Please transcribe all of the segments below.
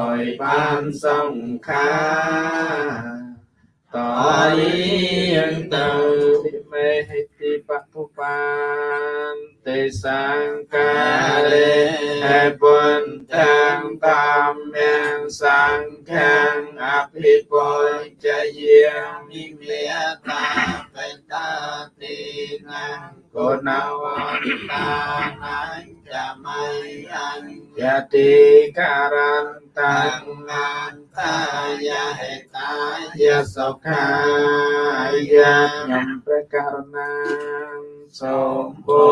ដោយបានសង្ខារតរៀងទៅពិមេហិតិបពុបានទេសង្ការេហេបុនតាំងតាមយ៉ាងសង្ខាងអភិបុญជយាមិមេតាបេតាទីណាគុណវ ន្តានាចាំៃអញ្ញតិការន្តាំងអន្តាយហេតាយសុខាយខ្ញុំព្រះករុណាសូមបុ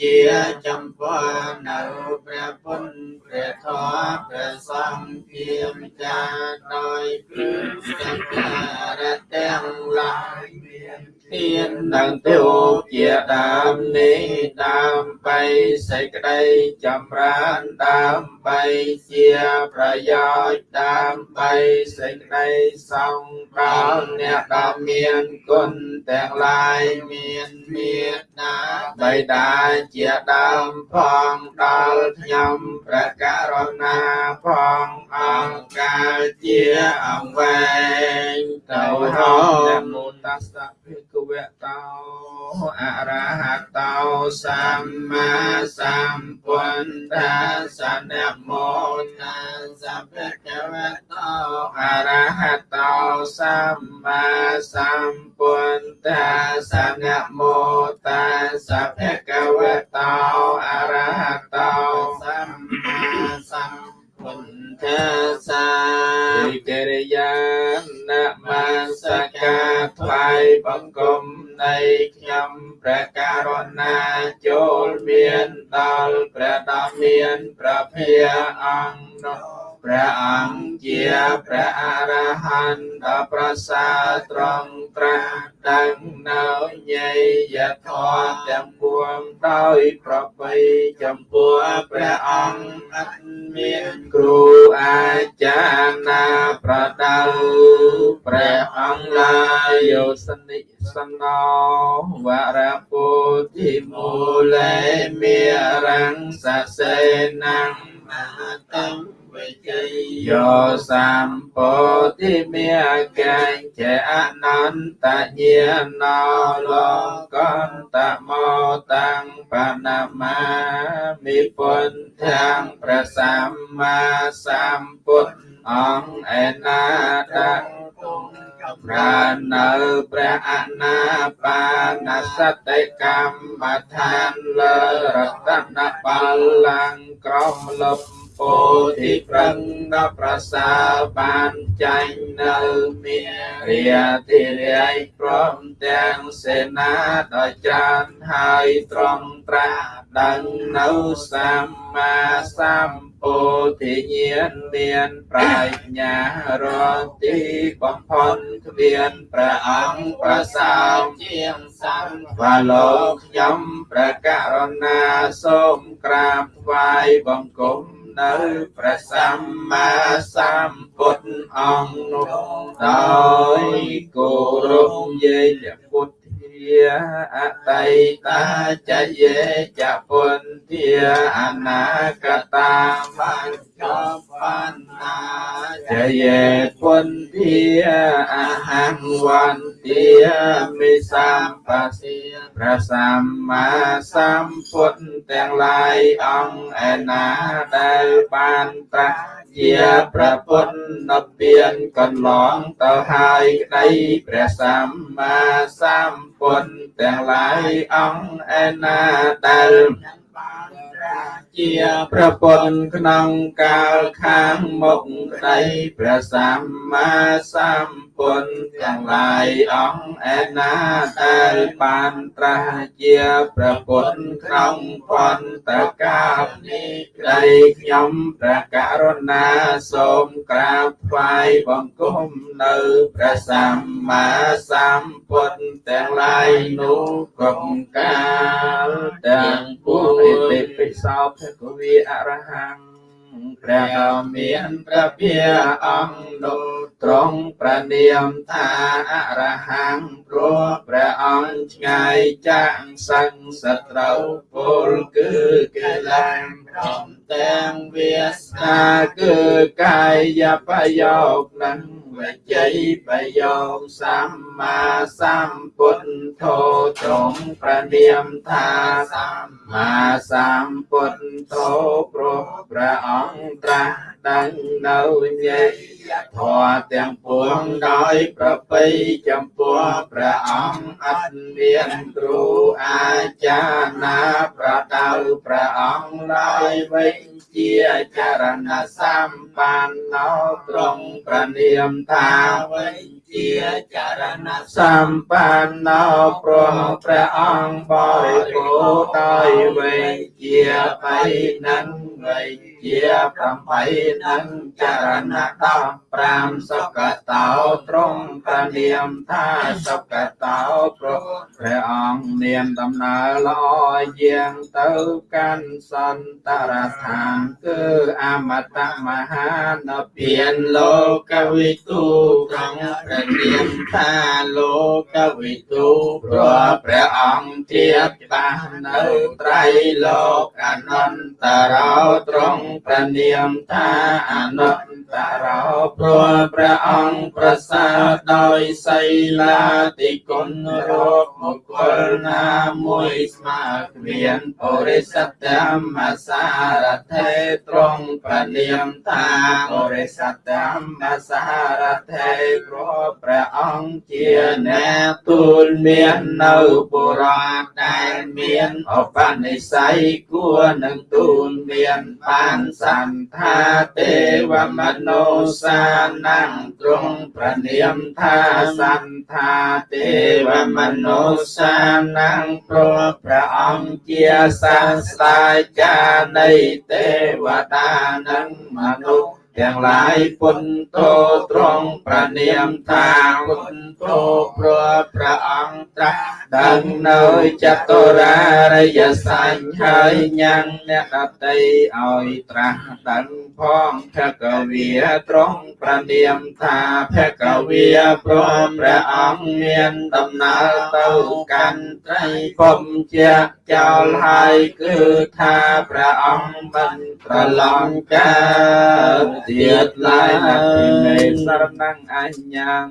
ជាចំពោះនៅព្រះពុទ្ធព្រះធម៌ព្រះសង្ឃជាម្ចាស់ដោយព្រឹងទាំងការទាំងឡាយមានធាននឹងទេវជាដើមនេះដើម្បីសេចក្តីចម្រើនដើម្បីជាប្រយោជន៍ដើម្បីសេចក្តីសង្គ្រោះអ្នកដ៏មានគុណទាំងឡាយមានមេត្តាបិតាជាដើមផងដល់ខ្ញុំព្រះករុណាផងអង្គការជាអង្វែងទៅហោនមោតស្សៈភិក្ខវៈតោអរហតោសម្មាសម្ពុទ្ធតាសនមោតាសភគវៈតោអរហតោសម្មាសម្ពុទ្ធតាសនមោតាសភគវៈតោអរហតោសម្មាសម្ពុទ្ធតាសាវិករិយានមសការថ្វាយបង្គំនៃខ្ញុំព្រះករុណាចូលមានដល់ព្រះដ៏មានព្រះភិអង្គនោះ ព្រះអង្គជាព្រះអរហន្តដ៏ប្រសើរត្រង់ត្រាស់ដឹងនៅញេយធម៌ទាំងពួងដោយប្របីចំពោះព្រះអង្គអត់មានគ្រូអាចារ្យណាប្រដៅព្រះអង្គឡាយយោសនិសណោវរពុទ្ធិមូលេមេរੰសសេនំមហតੰ វិជ័យយោសម្ពោធិមេកញ្ចអនន្តញាណោលោកន្តមោតាំងបណមាមិពុន្ធាំងព្រះសម្មាសម្ពុទ្ធអង្គឯណាតចម្រើននៅព្រះអនាបានសតិកម្មដ្ឋានលើរតនបល្ល័ង្កក្រមលប់ ពោធិប្រឹងដល់ប្រសើរបានចាញ់នៅមានរាធិរាយព្រមទាំងសេនាដ៏ច្រើនហើយត្រង់ត្រាស់ដឹងនៅសម្មាសម្ពោធិញ្ញាណមានប្រាជ្ញារទីបំផុតគ្មានព្រះអង្គប្រសើរជាងសង្ឃវាលោកខ្ញុំព្រះករុណាសូមក្រាបថ្វាយបង្គំ នៅព្រះសម្មាសម្ពុទ្ធអង្គនោះដោយគោរពយេពុទ្ធ យាអតីតាចយេចពុន្ធាអនាគតាបានចប់បានណាចយេពុន្ធាអហង្វន្ទាមិសម្បសិព្រះសម្មាសម្ពុទ្ធទាំងឡាយអង្គឯណាដែលបានត្រាស់ ជាព្រះពុទ្ធនិព្វានកន្លងទៅហើយក្តីព្រះសម្មាសម្ពុទ្ធទាំងឡាយអង្គឯណាដែលជាព្រះពុទ្ធក្នុងកាលខាងមុខក្តីព្រះសម្មាសម្ពុទ្ធទាំងឡាយអង្គឯណាដែលបានត្រាស់ជាព្រះពុទ្ធក្នុងពន្តកាលនេះក្តីខ្ញុំព្រះករុណាសូមក្រាបថ្វាយបង្គំនៅព្រះសម្មាសម្ពុទ្ធទាំងឡាយនោះគ្រប់កាលទាំងពួងឥតិពិសោភគវីអរហង្គ ព្រះដ៏មានព្រះភាអង្គនោះទ្រង់ប្រនាមថាអរហង្គព្រោះព្រះអង្គឆ្ងាយចាក់សឹងសត្រូវពលគឺកិលេសព្រមទាំងវាសនាគឺកាយប្រយោគនិងវិជ័យប្រយោគសម្មាសម្ពុទ្ធោទ្រង់ប្រនាមថាសម្មាសម្ពុទ្ធោព្រោះព្រះអង្គត្រាស់ដឹងនៅញេធម៌ទាំងពួងដោយប្រពៃចំពោះព្រះអង្គអត់មានគ្រូអាចារ្យណាប្រដៅព្រះអង្គឡើយវិញជាចរណសម្បណ្ណោត្រង់ប្រនាមថាវិញជាចរណសម្បណ្ណោព្រមព្រះអង្គបរិបូរដោយវិញជាបៃនឹងវិញ ជា8នឹងចរណតោ5សុកតោត្រង់ប្រនាមថាសុកតោព្រោះព្រះអង្គមានដំណើរល្អយាងទៅកាន់សន្តរឋានគឺអមតមហានពានលោកវិទូត្រង់ប្រនាមថាលោកវិទូព្រោះព្រះអង្គជាច្បាស់នៅត្រៃលោកអនន្តរោត្រង់ប្រនាមថាអនុត្តរោព្រោះព្រះអង្គប្រសើរដោយសីលាតិគុណរោគមង្គលណាមួយស្មើគ្មានបរិស័ទមសារថេត្រង់ប្រនាមថាបរិស័ទមសារថេព្រោះព្រះអង្គជាអ្នកទូលមាននៅបុរាណដែលមានឧបនិស្ស័យគួរនឹងទូលមានបានសន្ថាទេវមនោសានំទ្រង់ប្រនាមថាសន្ថាទេវមនោសានំព្រោះព្រះអង្គជាសាស្ត្រាចារ្យនៃទេវតានិងមនុស្ស ទាំងឡាយពុទ្ធោត្រង់ប្រនាមថាពុទ្ធោព្រោះព្រះអង្គត្រាស់ដឹងនៅចតុរារិយសញ្ញហើយញ៉ាំងអ្នកដតីឲ្យត្រាស់ដឹងផងភគវាត្រង់ប្រនាមថាភគវាព្រមព្រះអង្គមានដំណើរទៅកាន់ត្រីភពជាចោលហើយគឺថាព្រះអង្គមិនប្រឡំកើតទៀតឡើយណាពីសរណងអញ្ញាំ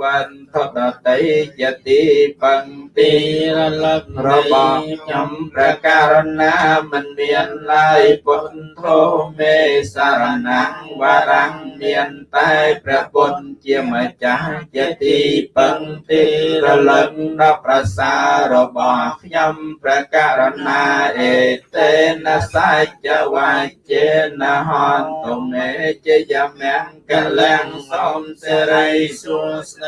វន្ធ ដតីយតិបង្ទីរលឹករបស់ខ្ញុំព្រះករណាមិនមានឡើយពុទ្ធោមេសារណងវរੰមានតែព្រះពុទ្ធជាម្ចាស់យតិបង្ទីរលឹកដល់ប្រសារបស់ខ្ញុំព្រះករណាអេតេនសច្ចវាចេនហន្តុមេជាយមង្គលាំងសំសេរីសុស្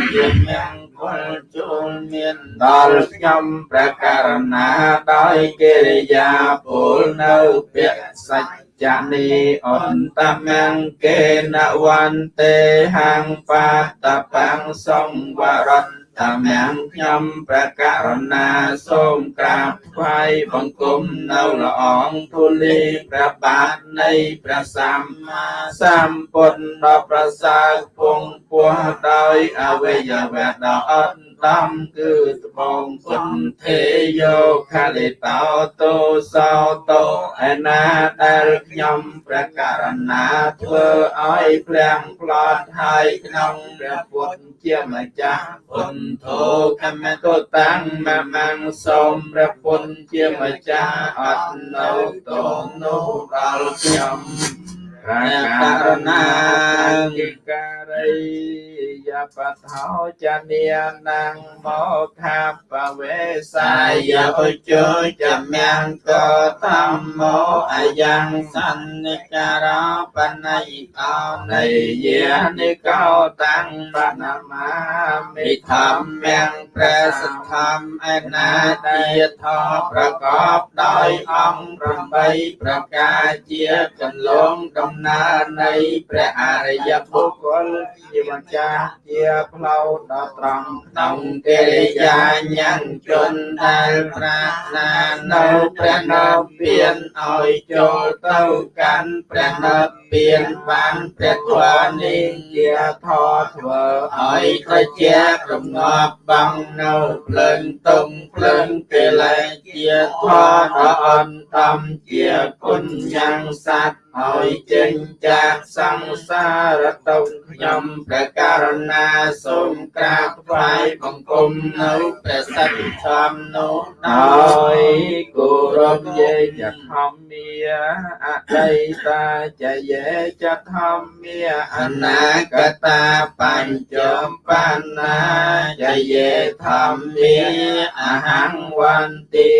ដីជាមង្គលចូលមានដល់ខ្ញុំព្រះករណាដោយកិរិយាពលនៅពាក្យសច្ចនីអន្តមង្គេនវន្ទេហាងបាតបាំងសង្វរត តាមយ៉ាងខ្ញុំព្រះករណាសូមក្រាបថ្វាយបង្គំនៅល្អងទូលីព្រះបាទនៃព្រះសម្មាសម្ពុទ្ធដ៏ប្រសើរពងពោះដោយអវយវៈដ៏អត់ ដំគឺត្បូងពុទ្ធទេយោខាលិតោតោសោតោឯណាដែលខ្ញុំព្រះករណាធ្វើឲ្យភ្លាំងផ្លត់ហើយក្នុងព្រះពុទ្ធជាម្ចាស់ពុទ្ធោកមតតាំងមមាំងសូមព្រះពុទ្ធជាម្ចាស់អត់នៅតនោះដល់ខ្ញុំ ព្រះករណាគិការីយបថោចនានងមកខាបវេសាយឧជចមង្គធម្មោអយ៉ាងសន្និការោបណៃកោនៃយានិកោតាំងបណមាមិធម្មំព្រះសទ្ធំអនាទាធប្រកបដោយអង្គ8ប្រការជាកន្លងដំណើរនៃព្រះអរិយបុគ្គលជាម្ចាស់ជាផ្លូវដ៏ត្រង់ក្នុងកិរិយាញ៉ាំងជនដែលប្រាថ្នានៅព្រះនិព្វានឲ្យចូលទៅកាន់ព្រះនិព្វានបានព្រះធម៌នេះជាធម៌ធ្វើឲ្យត្រជារងាប់បងនៅភ្លើងទុំភ្លើងកិលេសជាធម៌ដ៏អន្តមជាគុណយ៉ាងសត្វហើយចេញចាកសង្សារតុខ្ញុំព្រះករណាសូមក្រាបថ្វាយបង្គំនៅព្រះសច្ចធម្មនោះដោយគោរពយេចធម្មាអតីតាចយេចធម្មាអនាគតាបញ្ចមបណ្ណាចយេធម្មាអហង្វន្តា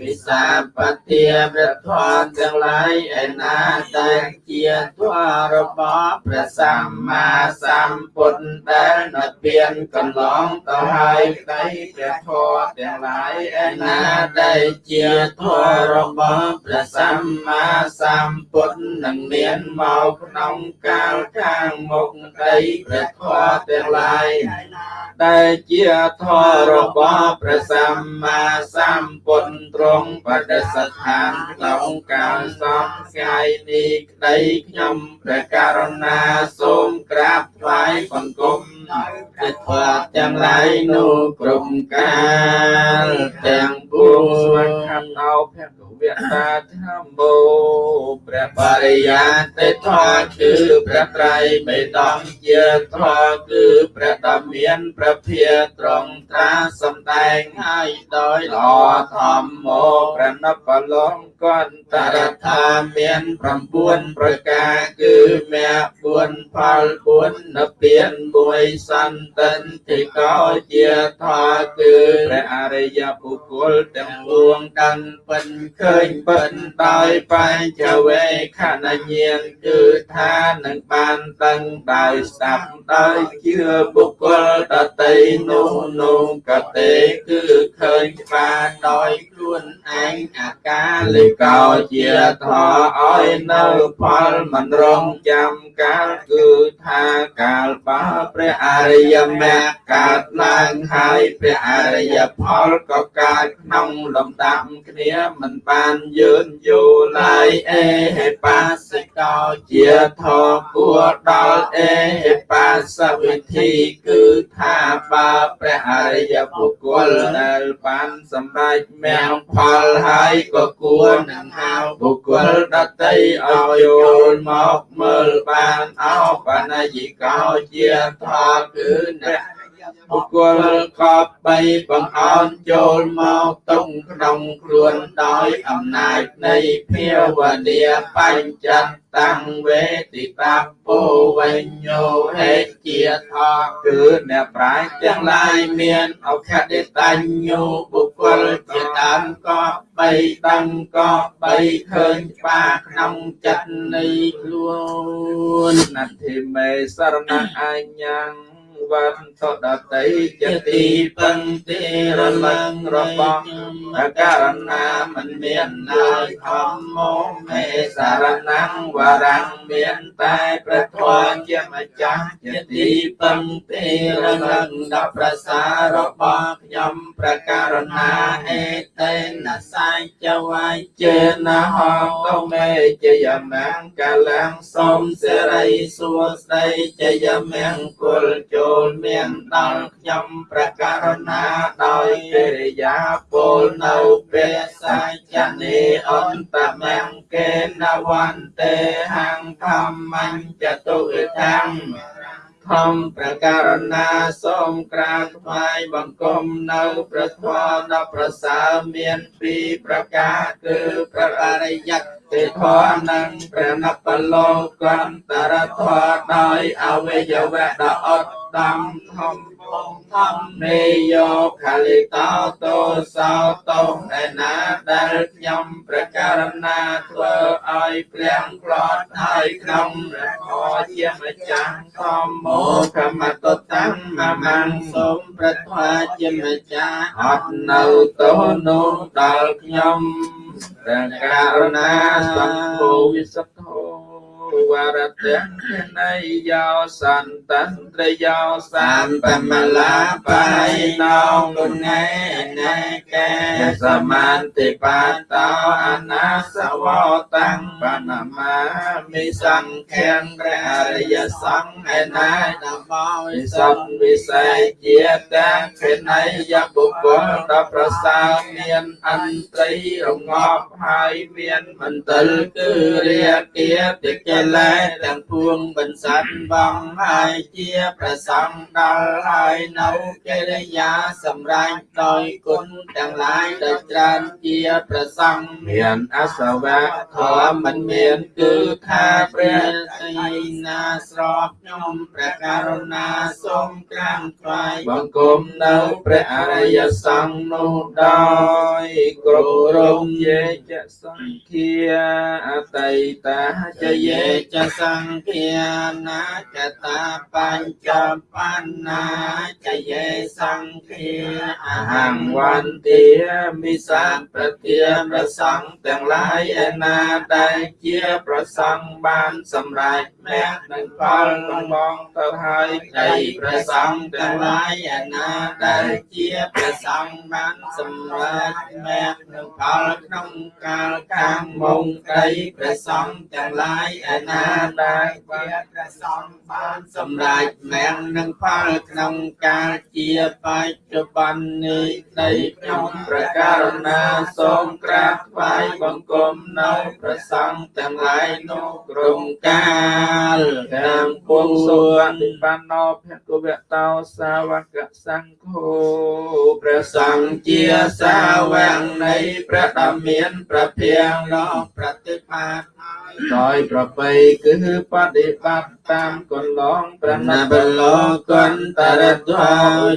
មិសាបតិព្រះធម៌ទាំងឡាយឯណាដែលជាធម៌របស់ព្រះសម្មាសម្ពុទ្ធដែលនិព្វានកន្លងទៅហើយក្តីព្រះធម៌ទាំងឡាយឯណាដែលជាធម៌របស់ព្រះសម្មាសម្ពុទ្ធនឹងមានមកក្នុងកាលខាងមុខក្តីព្រះធម៌ទាំងឡាយដែលជាធម៌របស់ព្រះសម្មាសម្ពុទ្ធទ្រង់បដិស្ថានក្នុងកាលសំថ្ងៃនេះក្តីខ្ញុំព្រះករុណាសូមក្រាបថ្វាយបង្គំព្រះធម៌ទាំងឡាយនោះក្រុមកាលទាំងពួងស្វែងខំអោភគ វតាធម្មោព្រះបរិយាទេធម៌គឺព្រះត្រៃបេតងជាធម៌គឺព្រះដ៏មានព្រះភាត្រង់ត្រាសំដែងឲ្យដោយល្អធម្មោព្រះនបលងកន្តរថាមាន9ប្រការគឺមគ្គ4ផល4និព្វាន1សន្តិនទីកោជាធម៌គឺព្រះអរិយបុគ្គលទាំងពួងដឹងពិនឃើញពិនដោយបញ្ចវេខណញាណគឺថានឹងបានដឹងដោយស្ដាប់ដោយជឿបុគ្គលដតីនោះនោះកតេគឺឃើញច្បាស់ដោយខ្លួនឯងអាកាលេកោជាធម៌ឲ្យនៅផលមិនរងចាំកាលគឺថាកាលបើព្រះអរិយមគ្គកើតឡើងហើយព្រះអរិយផលក៏កើតក្នុងលំដាប់គ្នាមិនបានយឺនយូរឡើយអេហេបាសិកោជាធម៌គួរដល់អេហេបាសវិធីគឺថាបើព្រះអរិយបុគ្គលដែលបានសម្រេចមគ្គផលហើយក៏គួរនឹងហៅបុគ្គលដតីឲ្យចូលមកមើលបានអោបណយិកោជាធម៌គឺអ្នក បុគ្គលកប់បីបង្អន់ចូលមកទុំក្នុងខ្លួនដោយអំណាចនៃភាវនាបញ្ចត្តតាំងវេទិតាពោវញ្ញោហេជាថគឺអ្នកប្រាជ្ញទាំងឡាយមានអខដិតញ្ញោបុគ្គលជាដើមកប់បីដឹងកប់បីឃើញច្បាស់ក្នុងចិត្តនៃខ្លួនណតិមេសរណអញ្ញੰ វន្តដតីជាទីពឹងទីរលឹងរបស់អករណាមិនមានឡើយធម្មោមេសារណងវរងមានតែព្រះធម៌ជាម្ចាស់ជាទីពឹងទីរលឹងដល់ប្រសាររបស់ខ្ញុំព្រះករណាអេតេនសាយចវាយចេនហងកមេជយមង្គលាំងសូមសិរីសួស្តីជយមង្គលចូលមានដល់ខ្ញុំព្រះករុណាដោយកិរិយាពលនៅព្រះសាចនេអន្តមង្គេនវន្ទេហੰធម្មញ្ចតុវិធੰធម្មប្រការណាសូមក្រាបថ្វាយបង្គំនៅព្រះធម៌ដ៏ប្រសើរមានពីរប្រការគឺព្រះអរិយទេ ធម៌និងព្រះនបលោកន្តរធម៌ដោយអវយវៈដ៏អត់ដំធំ ធម្មមេយោខលិតោតោសោតោឯណាដែលខ្ញុំប្រការណាធ្វើឲ្យព្រាំងផ្លត់ហើយក្នុងព្រះធម៌ជាម្ចាស់ធម្មោខមតតាំងមមាំងសូមព្រះធម៌ជាម្ចាស់អត់នៅតោនោះដល់ខ្ញុំព្រះករុណាសង្ឃវិសុទ្ធោ វរតេណៃយោសន្តន្ត្រយោសាមបមលាបៃណោគុណេណេកេសមាន្តិបាតោអនាសវតੰបណមាមិសង្ឃានព្រះអរិយសង្ឃឯណានមោវិសុទ្ធវិស័យជាតាំងភិណៃយបុគ្គលដ៏ប្រសើរមានអន្ត្រីរងាប់ហើយមានមន្ទិលគឺរាគាតិកាលេសទាំងពួងបន្សាត់បងហើយជាប្រសង្ឃដល់ហើយនៅកិរិយាសម្រេចដោយគុណទាំងឡាយដែលច្រើនជាប្រសង្ឃមានអសវៈធម៌មិនមានគឺថាព្រះទីណាស្របខ្ញុំព្រះករុណាសូមក្រានថ្វាយបង្គំនៅព្រះអរិយសង្ឃនោះដោយគ្រប់រងយេចសង្ឃាអតីតាចចយេយេចសង្ឃានាចតាបញ្ចបណ្ណាចយេសង្ឃាអអហហង្ង្វវន្ន្ទាមិសាប្រទាប្រសង្ឃទាំងឡាយឯណាដែលជាប្រសង្ឃបានសម្រេចមគ្គនិងផលកំបងទៅហើយដីដីប្រព្រះសសង្ឃង្ឃទាំងទាំងឡាយឡាយឯណាដែលជាព្រះសង្ឃបានសម្រេចមេឃនឹងផលក្នុងកាលខាងមុខដីព្រះសង្ឃទាំងឡាយឯណាដែលជាព្រះសង្ឃបានសម្រេចមេឃនឹងផលក្នុងកាលជាបច្ចុប្បន្ននេះដីខ្ញុំប្រព្រះកករុរុណាណាសូសូមមក្ក្រារាบบថ្ថ្វាវាយយបបង្គង្គំំនៅនៅប្រព្រះសសង្ង្ឃឃទាំងទាំងឡាឡាយយនោះនោះគ្រក្រុងមកាកាលទាំងពុងសុវតិបណ្ណោភគវតោសាវកសង្ឃោព្រះសសង្ឃង្ឃជាជាសាសាវវកកនៃនៃព្រះព្រះដ៏ដ៏មាមាននប្រប្រភាភាងងនោះនោះប្រតិបាតដោយប្រពៃគឺបដិបត្តិតាមកន្លងព្រះណណាបលោកន្តរទ្វា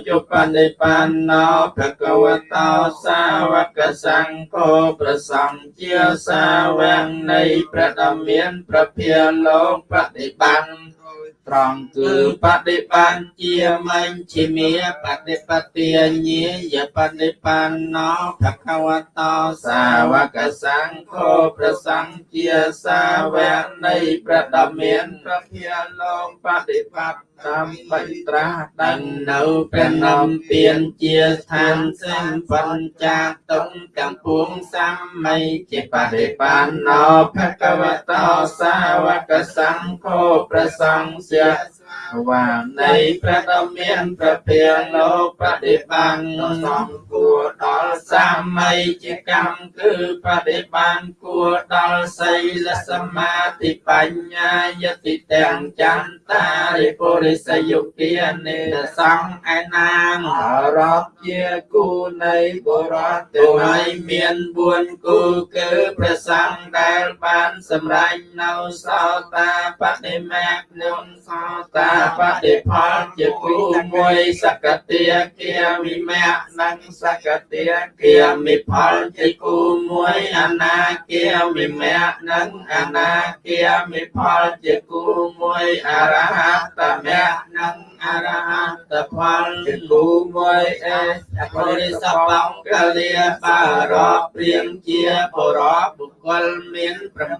ជបនិបណ្ណោភគវតោសាវកសង្ឃោប្រសង្ឃជាសាវកនៃព្រះដ៏មានប្រភាលោកបដិបត្តិ ត្រង់គឺគឺបដិបណ្ណជាមញ្ជិមាបដិបទាញាយបដិបណ្ណោភគវតោសាសាវវកកសង្ឃោព្រះសង្ឃជាសាវកនៃព្រះដ៏មានព្រះភាលោកបដិបត្តិ តាមបិត្រាស់ដដឹងងនៅព្រះនំពៀនជាស្ថានសិមបញ្ចាតុងទាំងពួងសម័យជាបដិបណ្ណោភគវតោសាវកសង្ឃោព្រះសង្ឃជា វាងនៃនៃព្រះដ៏មានព្រះភាលោកបដិបណ្ណសំគួរដល់សម័យជាកម្មគឺបដិបណ្ណគួរដល់សីលសមាធិបញ្ញាយតិទាំងចន្តារិពុរិសយុគានេសង្ឃឯណាងអរតជាគូនៃបុរសទោះឲ្យមាន4គូគឺព្រះសង្ឃដែលបានសម្រេចនៅសោតាបដិមេកនឹងសោតាបដិផលជាគូមួយសកតិគាវិមៈនិងសកតិគាមិផលជាគូមួយអនាគាវិមៈនិងអនាគាមិផលជាគូមួយអរហតមៈនិងអរហតផលជាជាគូគូមួយអេអបរិសបង្កលាបារតព្រៀងជាបរោបុគ្គលមាន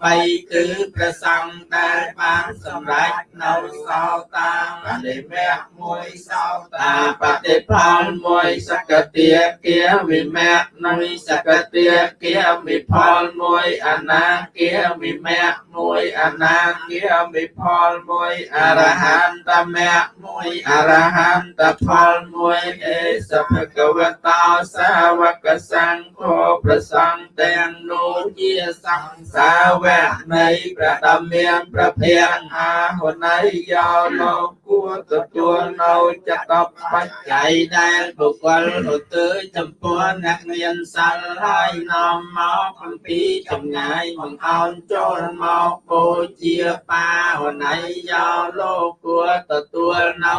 8គឺព្រះសង្ឃដែលបានសម្រេចនៅសោតាបដិមៈមួយសោតាបដិផលមួយសកតិគាវិមៈនិងសកតិគាវិផលមួយអនាគាវិមៈមួយអនាគាវិផលមួយអរហន្តមៈមួយអរហន្តផលមួយអេសភគវតោសាវកសង្ឃោប្រសង្ឃទាំងនោះជាសង្ឃសាវកនៃព្រះដ៏មានព្រះភ័ក្ត្រអាហុណៃយោលោកគួរទទួលនៅចតបច្ច័យដែលបុគ្គលឧទ្ទិសចំពោះអ្នកមានសិលហើយនាំមកអំពីចម្ងាយបង្អោនចូលមកបូជាបាហុណៃយោលោកគួរទទួលនៅ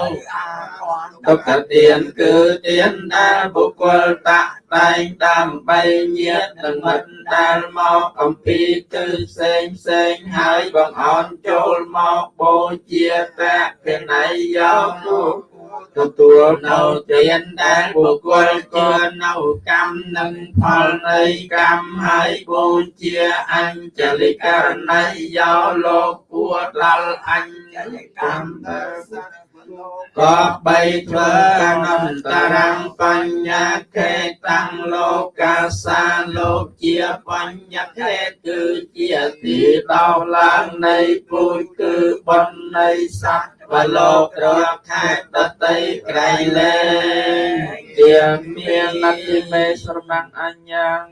ទុក្ខទានគឺទានដែលបុគ្គលតាក់តែងដើម្បីញាតនិងមិត្តដែលមកអំពីទិសផ្សេងផ្សេងហើយបង្អោនចូលមកបូជាតៈកណៃយោលោកគួរទទួលនៅទានដែលបុគ្គលជឿនៅកម្មនិងផលនៃកម្មហើយបូជាអញ្ចលិករណីយោលោកគួរដល់អញ្ចលិកម្មទៅ ក៏បីធ្វើអនន្តរំបញ្ញខេតាំងលោកាសាលោកជាបញ្ញខេគឺជាទីដល់ឡើងនៃពូជគឺបុណ្យនៃសត្វបលោករាប់ខែដតីក្រៃលែងទៀងមាននតិមេស្រមាំងអញ្ញង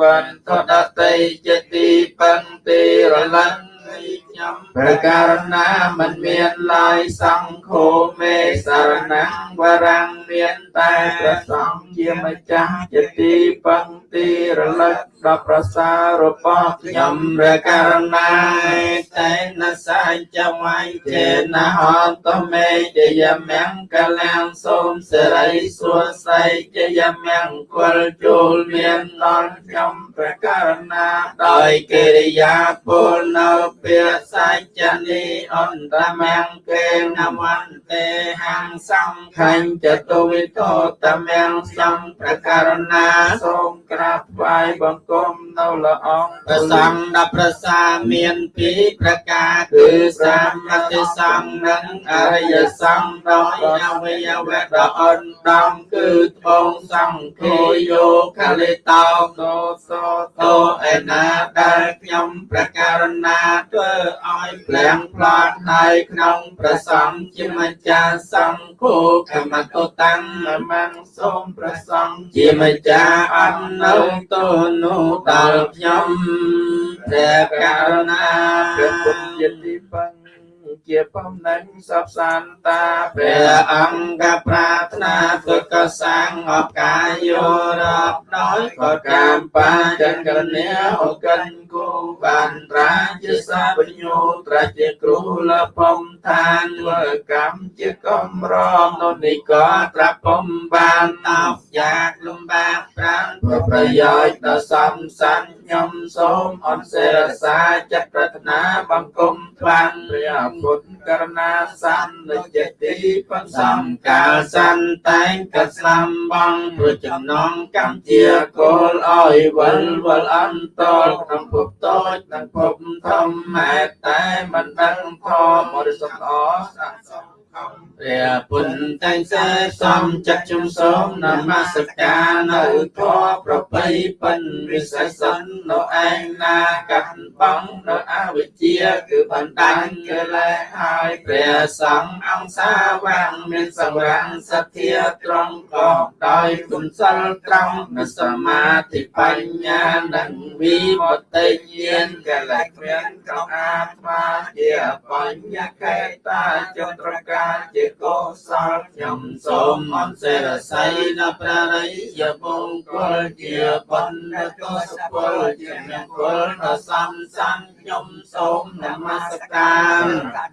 វន្ក៏តដតីជាទីបន្ទីរលឹងនៃ ខ្ញុំប្រការណាមិនមានឡើយសង្ឃោមេសារណងវរាំងមានតែតែពព្រះសសង្ង្ឃឃជាជាម្ម្ចាចាស់ស់ជាទីបន្ទីរលឹកដល់ប្រសាររបស់ខ្ញខ្ញុំំប្រការណាតែនសាចវាយចេនហន្តមេជយមង្គលាំងសូមសិរីសួស្ដីជយមង្គលចូលមានដល់ខ្ញុំប្រការណា ដោយកិរិយាពលនៅពាក្យសច្ចនីអន្តមង្គេនមន្តេហੰសង្ឃញ្ចតុវិទោតមង្គសំប្រការណាសូមក្រាបថ្វាយបង្គំ នៅព្រះអង្គព្រះសង្ឃដល់ព្រះសាមានពីរប្រការគឺសាមតិសង្ឃនិងអរិយសង្ឃដោយអវយវៈដ៏អន់ដំគឺត្បូងសង្ឃោយោខលិតោសោសោតោឯណាដែលខ្ញុំប្រការណាធ្វើឲ្យផ្លាំងផ្លាត់ហើយក្នុងព្រះសង្ឃជាម្ចាស់សង្ឃោខមតុតាំងនមង្សសូមព្រះសង្ឃជាម្ចាស់អត់នៅទោនោះដល់ខ្ញុំព្រះករុណាព្រះពុទ្ធជាទីបង្ជាបំណែងសពសានតាពព្រះរអង្គប្រាថ្នាធ្វើកសាងអបកាយយោរាប់ដោយក៏កម្មបាចង្ករនាអកិនគូបានត្រាជាសាបញ្ញោត្រាជាគ្រូលពំឋានធ្វើកម្មជាកំរមនោះនេះក៏ត្រាប់ពំបានតបយ៉ាងលំបាកប្រាំប្រប្រយោជន៍ដល់សំសានខ្ញុំសូមអនសេរសាចិត្តប្រាថ្នាបង្គំថ្វាំងព្រះពុទ្ធករណាសន្និច្ចទីបន្សសំង្កាលសន្តែងកស្លាំបងព្រោះចំណងកម្មជាគោលឲ្យវិលវល់អន្តលក្នុងភពតូចនិងភពធំម៉ែតែមិនដឹងធម៌បរិសុទ្ធអស័ក្តិសមខំ ព្រះពុទ្ធតែងសេសំចិត្តជំសូមនមស្ការនៅធម៌ប្របីពិនវិសេសសិននៅឯងណាកាត់បងនៅអវិជ្ជាគឺបណ្ដាញកិលេសហើយព្រះសង្ឃអង្គសាវាំងមានសម្រាំងសទ្ធាត្រង់ក៏ដោយគុណសិលត្រង់នៅសមាធិបញ្ញានិងវិបត្តិញាណកិលេសគ្មានក្នុងអាត្មាជាបញ្ញកេតាចន្ទ្រការជាកុសលខ្ញុំសូមអនសេរស័យដល់ព្រះរិយបង្គលជាបណ្ឌកុសពលជាមង្គលដល់សំសានខ្ញុំសូមនមស្ការ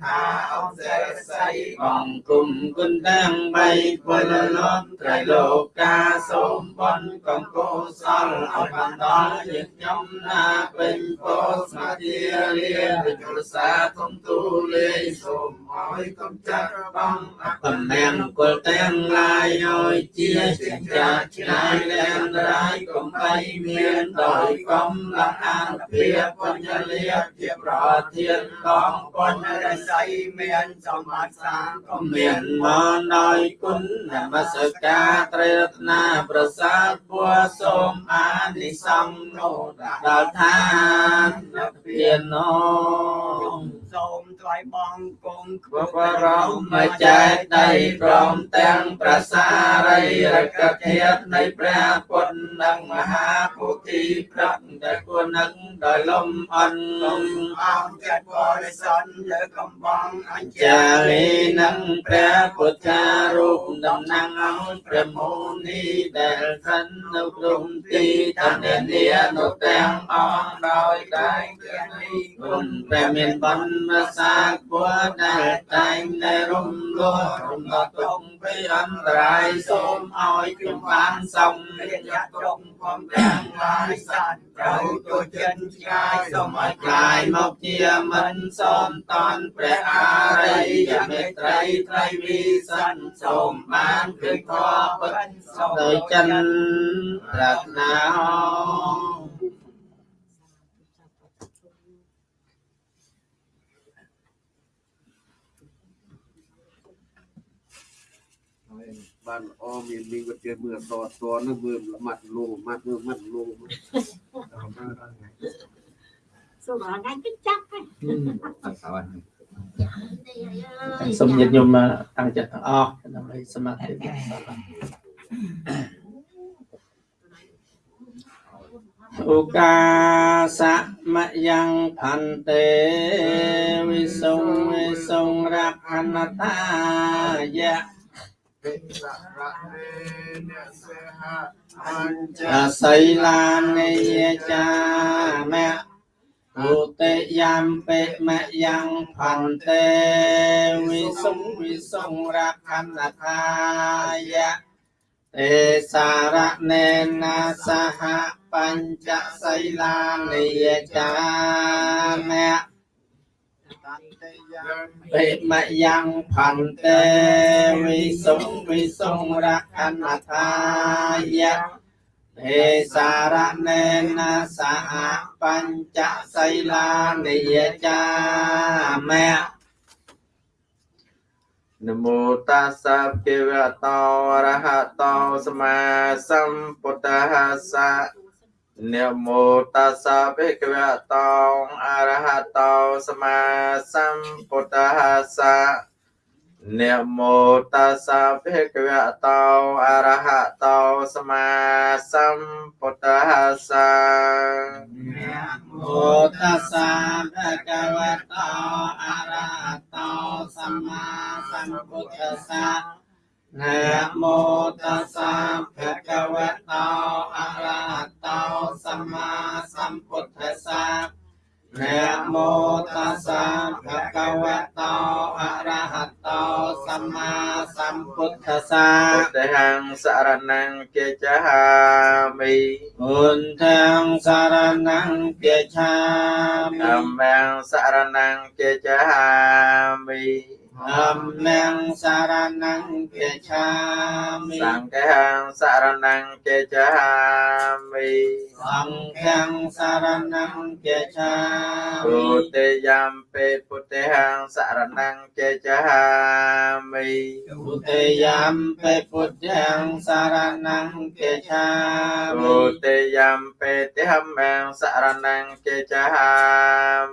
ថាអនសេរស័យបង្គំគុណទាំងបីពលលំត្រៃលោកាសូមបនកំកុសលឲ្យបានដល់ជាខ្ញុំណាពេញពោស្មាធារាវិជ្ជសាធំទូលាយសូម ឲ្យកំចា តំណាងមង្គលទាំងឡាយឲ្យជាចិញ្ចាឆ្ងាយលែងរាយកំបីមានដោយកំឡាអានភាបញ្ញលាជាប្រធានកងបញ្ញរិស័យមានសម្បត្តិសាងក៏មានមកដោយគុណនមស្ការត្រីរតនាប្រសាទពួសូមអានិសង្ឃនោះដល់ថានិព្វាននោះសូមថ្លៃបងគុំគ្រប់រំមកចែកដីព្រមទាំងប្រសារីរកធាតនៃព្រះពុទ្ធនិងមហាពុទ្ធិព្រឹកដែលគួរនឹងដោយលំអន់លំអង្គចិត្តបរិសុទ្ធលើកំបងអញ្ជើចាញលីនឹងព្រះពុទ្ធារូបតំណាងឲ្យព្រះមោនីដែលស្ថិតនៅក្នុងទីឋាននានៅទាំងអស់ដោយតែងទាំងនេះគុណព្រះមានបណ្ណសាពុទ្ធដែលតែងតែរំលោះគុំក៏ទុំពីអន្តរាយសូមឲ្យខ្ញុំបានសុំរាជចុងផងទាំងឡាយសត្វត្រូវទូចិនឆ្ងាយសូមឲ្យក្លាយមកជាមិនសូមតន់ព្រះអារិយមេត្រីត្រីវិសិនសូមបានគឺធម៌ពិតសូមដោយចិនរតនា បានល្អមានមានវិទ្យាមើលតតនឹងមើលម៉ាត់លោម៉ាត់មើលម៉ាត់លោសូមអរថ្ងៃគិតចាប់ហ្នឹងសូមញាតិញោមតាំងចិត្តទាំងអស់ដើម្បីសមាធិឧកាសមយ៉ាងផន្តេវិសុងវិសុងរខណតាយៈ ពិសរៈនេអ្នកសេហៈអញ្ចអសីឡានិយចាមៈឧតិយំពេមយ៉ាងផន្តេវិសុងវិសុងរខណតាយៈទេសារៈនេណាសហបញ្ចសីឡានិយចាមៈតន្តេយំ បេមយ៉ាងផន្តេវិសុងវិសុងរខណតាយៈទេសារៈនេណាសហបញ្ចសីលានិយចាមៈនមោតាសៈភគវតោអរហតោសម្មាសម្ពុទ្ធស្សៈ នមោតាសាបេកវៈតងអរហតោសមាសម្ពុទ្ធហាសានមោតាសាបេកវៈតោអរហតោសមាសម្ពុទ្ធហាសានមោតាសាបេកវៈតោអរហតោសមាសម្ពុទ្ធហាសា นะโมตัสสะภะคะวะโตอะระหะโตสัมมาสัมพุทธัสสะนะโมตัสสะภะคะวะโตอะระหะโตสัมมาสัมพุทธัสสะพุทธังสรณังเกจหามิ พุทธังสารนังเกจามิธัมมังสารนังเกจามิ ธัมมังสารนังเกจามิสังฆังสารนังเกจามิสังฆังสารนังเกจามิพุทธยัมเปพุทธังสารนังเกจามิพุทธยัมเปพุทธังสารนังเกจามิ ពុទ្ធយំបេតិហមੰសរណង្កេចហា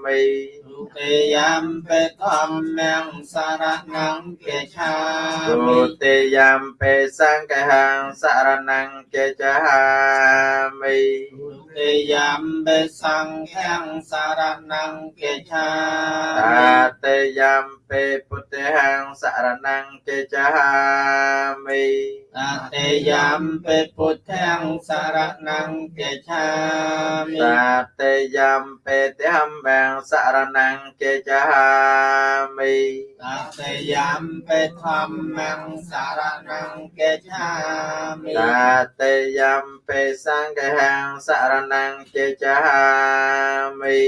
មិពុ ទ្ធយំបេធម្មੰសរណង្កេឆាមិពុទ្ធយំបេសង្ឃហੰសរណង្កេចហាមិពុទ្ធយំបេសង្ឃੰសរណង្កេឆាតេយំបេពុទ្ធហੰសរណង្កេចហាមិ តតិយំពេពុទ្ធាំសរណង្កេឆាមិតតិយំពេតិហំបាំងសរណង្កេឆាមិតតិយំពេធម្មំសរណង្កេឆាមិតតិយំពេសង្ឃំសរណង្កេឆាមិ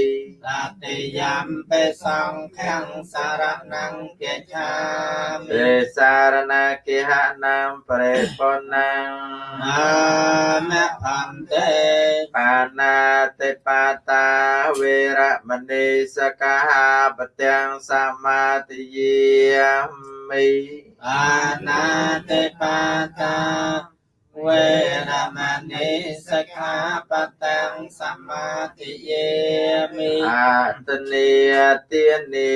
តតិយំពេសង្ឃំសរណង្កេឆាមិទេសារណកិហណាំប្រេបុណังអាមៈផន្តេបាណាតិបាតាវេរមណីសកាហាបទាំងសមាទិយាមិបាណាតិបាតា វេរមណីសខាបទាំងសមាទិយាមិអតនីទានី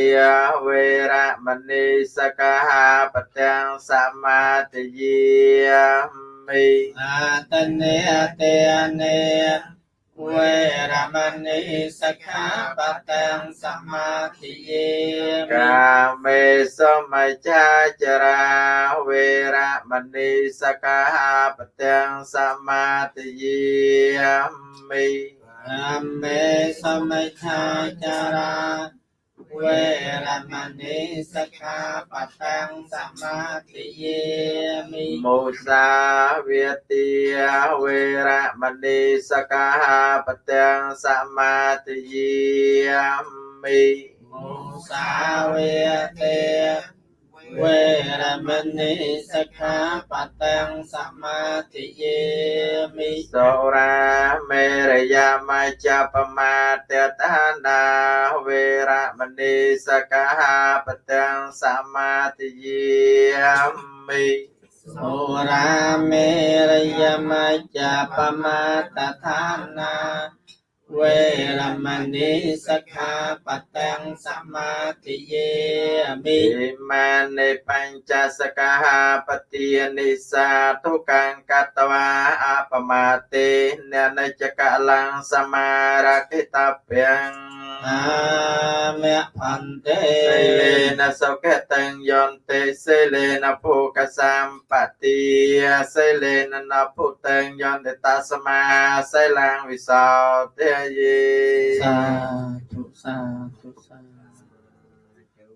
វេរមណីសកាហាបទាំងសមាទិយាមិអតនីទានី វេរមណីសខាបទាំងសមាទិយាមិកាមេសមច្ចាចរាវេរមណីសកាហាបទាំងសមាទិយាមិកាមេសមច្ចាចរា វេរមណីសខាបទាំងសមាទិយាមិមុសាវាទាវេរមណីសកាហាបទាំងសមាទិយាមិមុសាវាទា វវេរមណីសិក្ខាបតំសមាទិយាមិសុរាមេរយាមច្ចបមាទតានាវេរមណីសកហាបទាំងសមាទិយាមិសុរាមេរយមច្ចបមាតថានា វេរមណីសិក្ខាបតំសមាទិយាមិិមានិបញ្ចសកហាបទានិសាទុកង្កតវាអបមាទេននិច្ចកលំសមារកិតព្យ ងអាមេផន្ទេសិលេនសុខតੰយន្តេសិលេនភោកសម្បតិសិលេននភុតੰយន្តតសមាសិលੰវិសោទយេសាធុសាធុសា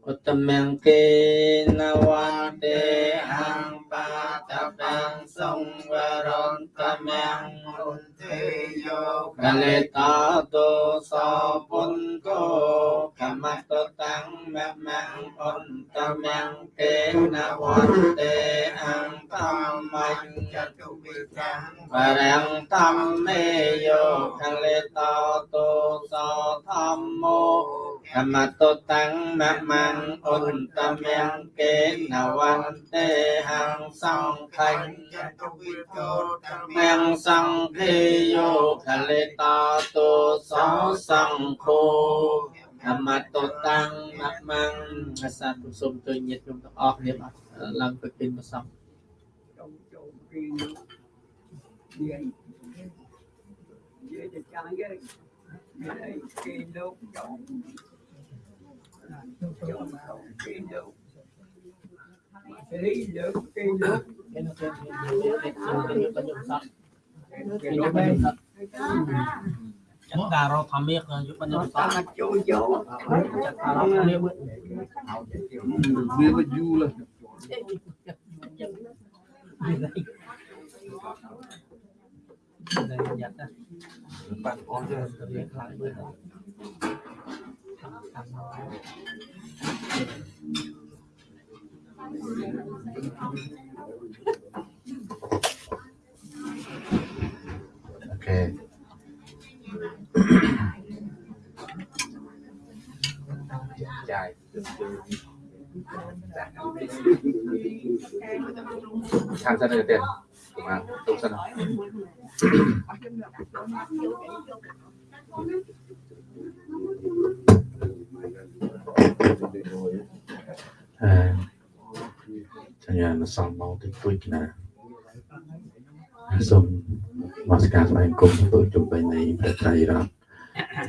ឧត្តមង្កេនវន្ទេអង្បាតបង្សង្វរន្តមង្រុនទេយោកលេតតោសោពុនកោកម្មតតាំងមមង្អន្តមង្កេនវន្ទេអង្កម្មញ្ចតុវិតាំងបរាំងធម្មេយោកលេតតោសោធម្មោធម្មតតាំងមមੰអន្តមង្កេនវន្ទេហੰសង្ឃញ្ញតុវិទោមង្សង្ឃេយោកលេតតោសោសង្ឃោធម្មតតាំងមមੰសាធុសូមជួយញាតិញោមទាំងអស់គ្នាបាទឡើងទៅពីម្សង trong chỗ khi về về thì chẳng cái về khi lúc trong trong khi lúc khi lúc khi lúc ចាត់ការរកធម្មាក៏យុបបញ្ញស ta chui chỗ ចាត់ការ រកធម្មាវាមកយូរលើដែលយ៉ាត់ណាបានអស់ទៅរៀងខ្លាំងមើលតាមម កអូខេចាយខាងសិនទៅទៀតមកទុកសិនអឺ សញ្ញាណសំមកតិចតួចណាសូមមកស្ការស្វែងគុំធ្វើជំបីនៃព្រះត្រៃរតន៍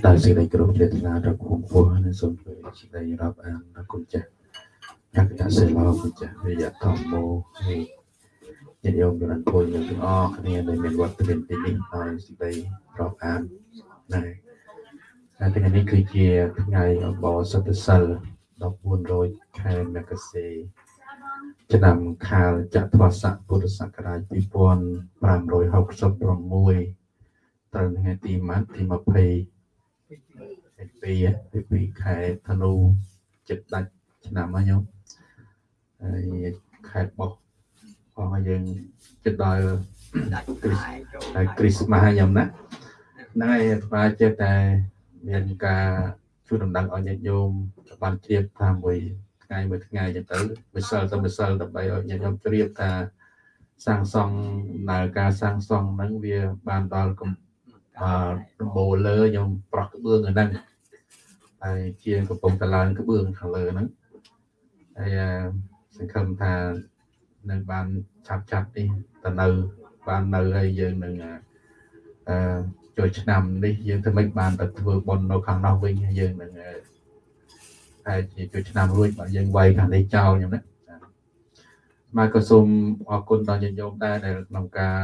ដោយសេចក្តីគោរពជ្រះថ្លាដល់គង់ពោះនិងសូមជួយសេចក្តីរាប់អានដល់គុណចាស់អក្សរសិលាគុណចាស់វិយធម្មោហើយញាតិញោមបានពុយយើងទាំងអស់គ្នាដែលមានវត្តមានទីនេះហើយសេចក្តីរាប់អានដែរហើយថ្ងៃនេះគឺជាថ្ងៃអបអរសតសិល1400ខែមករា ឆ្នាំខាលចត្វាស័កពុទ្ធសករាជ2566ត្រូវថ្ងៃទីម៉ាត់ទី20 22 22ខែធ្នូចិត្តដាច់ឆ្នាំហ្នឹងញោមហើយខែបោះផងឲ្យយើងចិត្តដល់ đặt lại chỗ ហើយគ្រីស្មាស់ហើយញោមណាហ្នឹងហើយអាត្មាចេះតែមានការជួយដំណឹងឲ្យញាតិញោមបានជ្រាបថាមួយ ថ្ងៃមួយថ្ងៃចឹងទៅម្សិលទៅម្សិលដើម្បីឲ្យញាតិញោមជ្រាបថាសាងសង់ដំណើរការសាងសង់ហ្នឹងវាបានដល់កំអឺដំបូលលើខ្ញុំប្រោះក្បឿងហ្នឹងហើយជាងកំពុងតឡើងក្បឿងខាងលើហ្នឹងហើយអឺសង្ឃឹមថានឹងបានឆាប់ឆាប់នេះទៅនៅបាននៅហើយយើងនឹងអឺអឺចូលឆ្នាំនេះយើងធ្វើម៉េចបានទៅធ្វើបុណ្យនៅខាងនោះវិញហើយយើងនឹង អឺហើយជាចូលឆ្នាំរួចបើយើងវាយខាងនេះចោលខ្ញុំណាចា៎មកក៏សូមអរគុណដល់ញាតិញោមដែរដែលក្នុងការ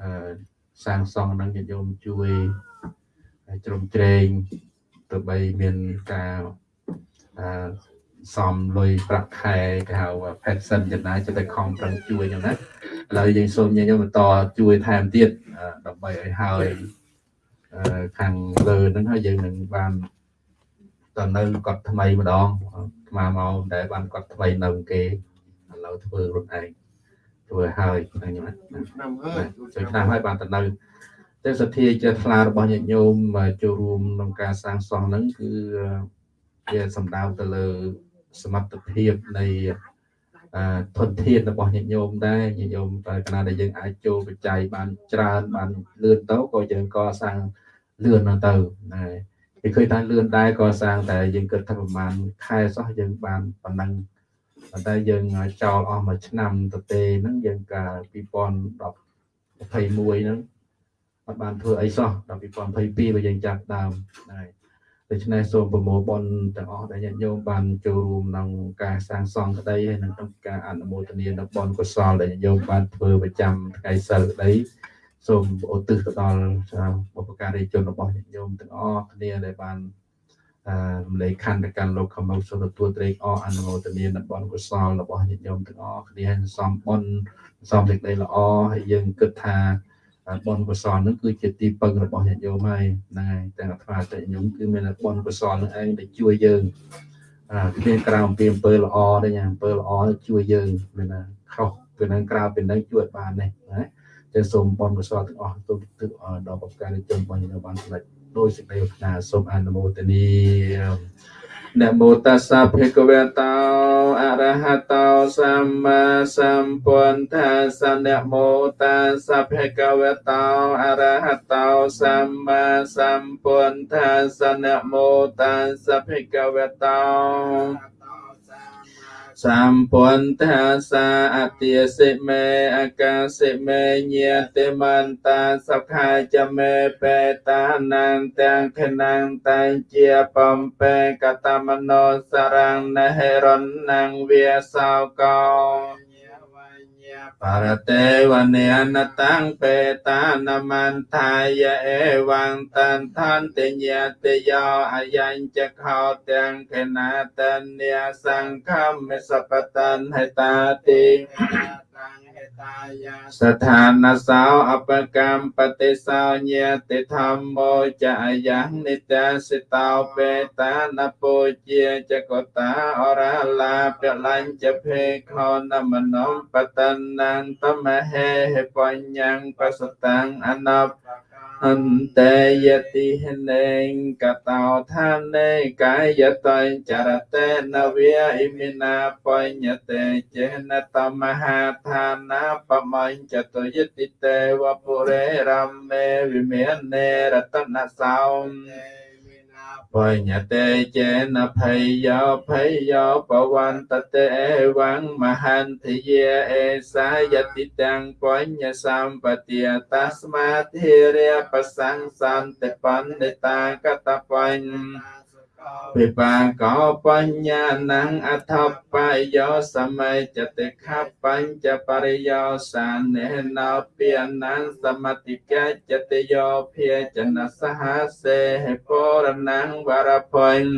អឺសាងសង់នឹងញាតិញោមជួយហើយជ្រោមជ្រែងទៅបីមានការអឺសំលុយប្រាក់ខែគេហៅ pension ចំណាយចិត្តតែខំប្រឹងជួយខ្ញុំណាឥឡូវយើងសូមញាតិញោមបន្តជួយថែមទៀតអឺដើម្បីឲ្យហើយអឺខាងលើហ្នឹងហើយយើងនឹងបាន តនៅគាត់ថ្មីម្ដងស្មាមកដែលបានគាត់ថ្មីនៅគេឥឡូវធ្វើរត់ឯងធ្វើហើយហ្នឹងណាឆ្នាំហើយចូលឆ្នាំហើយបានទៅនៅតែសទ្ធាជ្រះថ្លារបស់ញាតិញោមចូលរួមក្នុងការសាងសង់ហ្នឹងគឺជាសំដៅទៅលើសមត្ថភាពនៃអឺធនធានរបស់ញាតិញោមដែរញាតិញោមតែកាលណាដែលយើងអាចចូលបច្ច័យបានច្រើនបានលឿនទៅក៏យើងកសាងលឿនទៅណា គេឃើញថាលឿនដែរកសាងតែយើងគិតថាប្រហែលខែសោះយើងបានប៉ុណ្ណឹងប៉ុន្តែយើងចោលអស់មួយឆ្នាំទៅទេហ្នឹងយើងកាល2010 21ហ្នឹងអត់បានធ្វើអីសោះដល់2022បើយើងចាប់ដើមហើយដូច្នេះសូមប្រមូលបុណ្យទាំងអស់ដែលញាតិញោមបានចូលរួមក្នុងការសាងសង់ក្តីហើយនិងក្នុងការអនុមោទនានៅបុណ្យកុសលដែលញាតិញោមបានធ្វើប្រចាំថ្ងៃសិលក្តី សូមឧទ្ទិសទៅដល់បុព្វការីជនរបស់ញាតិញោមទាំងអស់គ្នាដែលបានអឺរំលែកខណ្ឌទៅកាន់លោកខមសូមទទួលត្រេកអរអនុមោទនានៅបុណ្យកុសលរបស់ញាតិញោមទាំងអស់គ្នាហើយសំបុណ្យសំសេចក្តីល្អហើយយើងគិតថាបុណ្យកុសលនឹងគឺជាទីពឹងរបស់ញាតិញោមហើយហ្នឹងហើយទាំងអាត្មាតែញោមគឺមានបុណ្យកុសលនឹងឯងដែលជួយយើងអាគ្មានក្រៅអំពីអំពើល្អទេញ៉ាអំពើល្អជួយយើងមានណាខុសពីនឹងក្រៅពីនឹងជួយបាននេះណា ទេសូមបំប្រសពទាំងអស់ទូទឹកដល់ប្រការនិយមរបស់យើងបានសម្រេចដោយសេចក្តីប្រាថ្នាសូមអនុមោទនីនមោតាសាភិកវេតោអរហតោសម្មាសម្ពុទ្ធាសនមោតាសាភិកវេតោអរហតោសម្មាសម្ពុទ្ធាសនមោតាសាភិកវេតោ សម្ពុទ្ធស្សៈអតិសិមេអកាសិមេញាតិមន្តាសុខាចមេបេតានាងទាំងខណាងតែងជាបំពេកតមនោសរងនហេរណងវាសោកោ បរតេវនេនតាំងបេតានមន្តាយអេវងតន្តានតិញតិយោអយញ្ចខោទាំងកណាតញ្ញាសង្ឃមិសបតនហេតាតិ ស្ថានសោអបកម្មបតិសោញាតិធម្មោចអយ៉ាងនិតាសិតោបេតានពុជាចកតាអរឡាពលញ្ចភេខោនមនំបតនំតមហេបញ្ញੰបសតាំងអនប អន្តេយតិហនេងកតោឋានេកាយតេចរតេនវាអ៊ីមិណាបញ្ញតេចេនតមហាឋានាបមញ្ចតយតិតេវពុរេរមេវិមាននេរតនសោ បញ្ញតេចេនភ័យយោភ័យយោបវន្តតេអេវងមហន្តិយេអេសាយតិតាំងបញ្ញសម្បទាតស្មាធិរិយបសង្សន្តិបណ្ឌិតាកតបញ្ញ វិបាកោបញ្ញាណងអថបាយយោសម័យចតិខបញ្ចបរិយោសានេណោពាណងសមតិកចតិយោភាចនសហសេហេពរណងវរបញ្ញ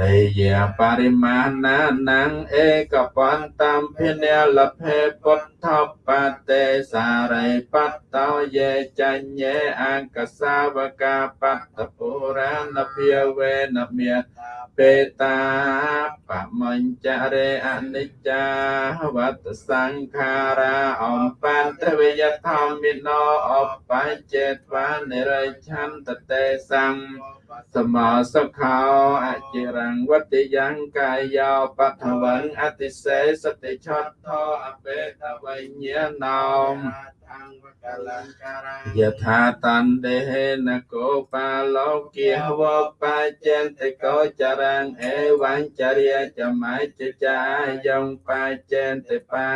តេយាបរិមាណានងឯកបន្តំភិនិលភេពុទ្ធបតេសារិបតតោយេចញ្ញេអង្កសាវកាបតពុរាណភិវេនមេបេតាបមញ្ចរេអនិច្ចាវតសង្ខារាអំបន្ទវិយធម្មិណោអបច្ចេតវានិរិឆន្តតេសង្ឃ សមោសុខោអចិរង្វតិយ៉ាងកាយោបថវੰអតិសេសតិឆតថោអបេតវញ្ញណោម យថាតណ្ដេនគោបាលោកគាវបច្ចន្តិកោចរាងអេវញ្ចរិយចមៃចចាយងបច្ចន្តិបា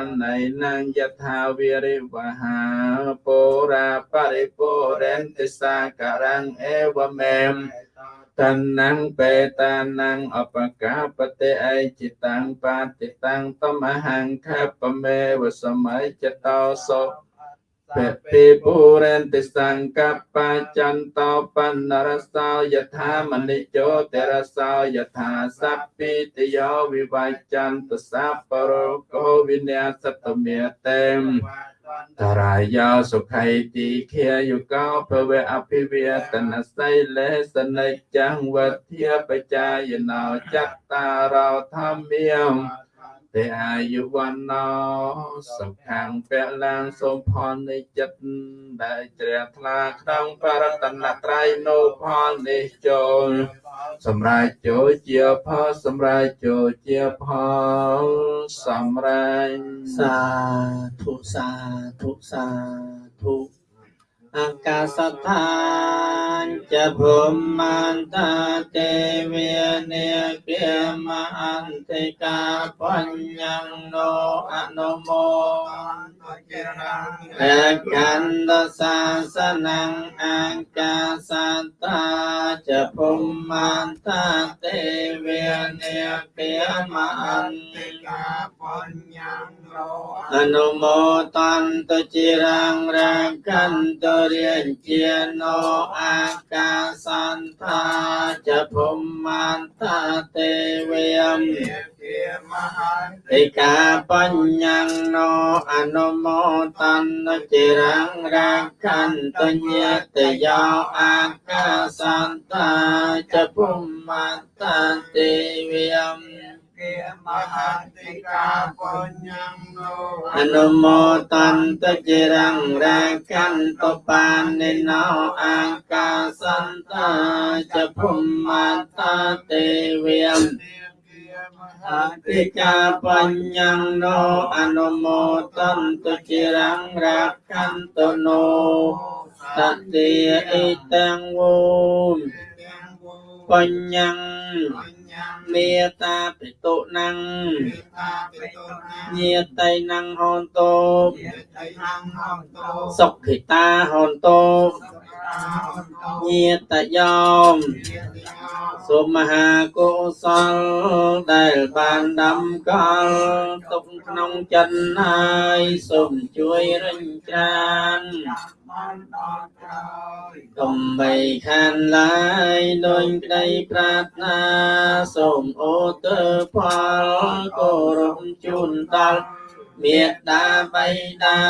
នណៃនងយថាវិរិវហាពុរាបរិពុរេនតិសាករងអេវមេម តណ្ណងបេតានងអបកាបតិអេចិតាំងបាតិតាំងតមហង្ខបមេវសម័យចតោសោពតិពុរេនតិសង្កបច្ចន្តោបណ្ណរសោយថាមនិជោតរសោយថាសព្ពិតយោវិវច្ចន្តសពរោកោវិញ្ញាសតមេតេមប តរាយោសុខៃទីខាយុកោភវៈអភិវេតនសៃលេសនិច្ចំវធាបចាយណោចត្តារោធម្មាំ ទេអាយុវណ្ណោសុខាំពលំសូមផលនៃចិត្តដែលជ្រះថ្លាក្នុងបរតនត្រ័យនៅផលនេះចូលសម្រាប់ចូលជាផលសម្រាប់ចូលជាផលសម្រាប់សាធុសាធុសាធុ អាកាសថាចភូមន្តទេវនេក្រាមអន្តេកាបញ្ញំនោអនុមោអកន្តសាសនំអាកាសតាចភូមន្តទេវនេក្រាមអន្តេកាបញ្ញំនោអនុមោតន្តជារងរកន្តរាជានោអាកាសន្តាចភុមាន្តាទេវេមឯកាបញ្ញាណោអនុមោតន្តចិរង្រាខន្តញាតយោអាកាសន្តាចភុមាន្តាទេវេម តិមហតិកាបញ្ញំនោអនុមោតន្តចិរងរាកន្តបាននិណោអាកាសន្តចភុមតទេវេមអតិកាបញ្ញំនោអនុមោតន្តចិរងរាកន្តនោតតិអេតੰវោបញ្ញំ មេតាបិទុណੰញាតៃណੰហនតោសុខិតាហនតោ ញាតយោមសូមមហាកុសលដែលបានដំកល់ទុកក្នុងចិនហើយសូមជួយរិញច្រានកុំបីខានឡើយដោយក្តីប្រាថ្នាសូមអូទើផលគោរពជូនដល់ មេដាបៃតា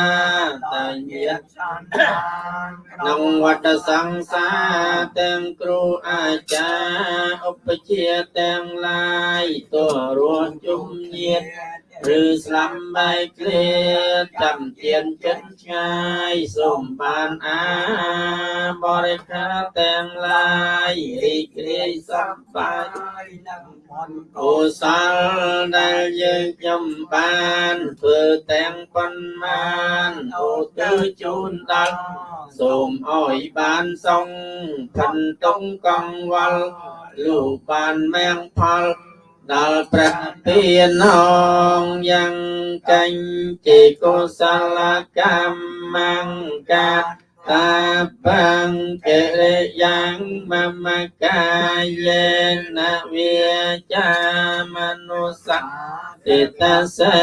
តាញាតក្នុងវត្តសង្សារទាំងគ្រូអាចារ្យឧបជាទាំងឡាយទោះរស់ជុំញាត ឬស្លាប់បែកគ្រាចាំទៀនចិត្តឆ្ងាយសូមបានអាបរិខាទាំងឡាយរីករាយសប្បាយនឹងមន្តកុសលដែលយើងខ្ញុំបានធ្វើទាំងប៉ុន្មានអូទៅជូនដល់សូមអោយបានសងផិនតុងកង្វល់លោកបានមែងផល ដល់ព្រះទានងយ៉ាងកញ្ចេកុសលកម្មង្កាតាបង្កិរិយ៉ាងមមកាយេនវិចាមនុស្សតិតសេ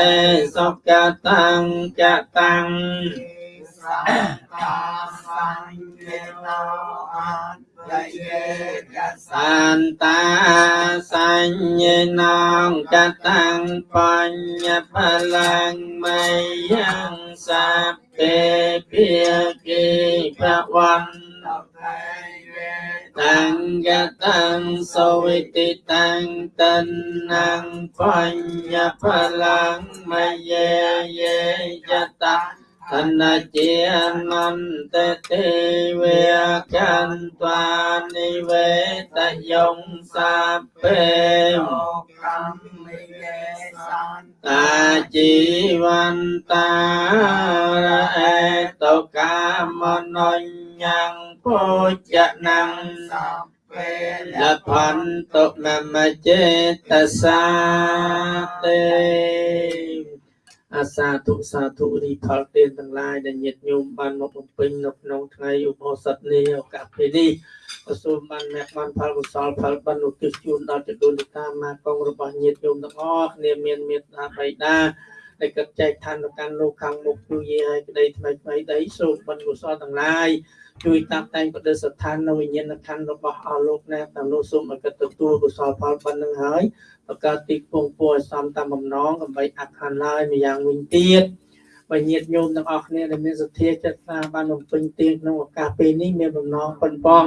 សុកតាំងកតាំង សានតាសញ្ញនងកតាំងបញ្ញបលាំងមយ៉ាងសាពេភាគីភវន្តតាំងកតាំងសវិ តិតាំងតនាងបញ្ញបលាំងមយាយេយតា thân chia năn tê tê ve can toa ni ve ta yong sa pe ta chi văn ta ra e to ca mon nhang po cha năng là phần tục nam chế ta sa tê អាសាធុសាធុរីផលទានទាំងឡាយដែលញាតិញោមបានមកបំពេញនៅក្នុងថ្ងៃឧបោសថនេះឱកាសពេលនេះក៏សូមបានអ្នកបានផលកុសលផលបិណ្ឌឧទ្ទិសជូនដល់ចដូនតាមាកងរបស់ញាតិញោមទាំងអស់គ្នាមានមេត្តាបៃតាដែលកាត់ចែកឋានទៅកាន់លោកខាងមុខទូយាឲ្យក្តីថ្មីថ្មីដីសូមបិណ្ឌកុសលទាំងឡាយ ជួយតាប់តែងបដិស្ថាននៅវិញ្ញាណខណ្ឌរបស់អស់លោកណាតាមនោះសូមឲ្យកាត់ទទួលកុសលផលប៉ុណ្្នឹងហើយបង្កើតទីពងពួរឲ្យសមតាមបំណងដើម្បីអខានឡើយម្យ៉ាងវិញទៀតបើញាតិញោមទាំងអស់គ្នាដែលមានសទ្ធាចិត្តស្នាបានបំពេញទានក្នុងឱកាសពេលនេះមានបំណងប៉ុនប៉ង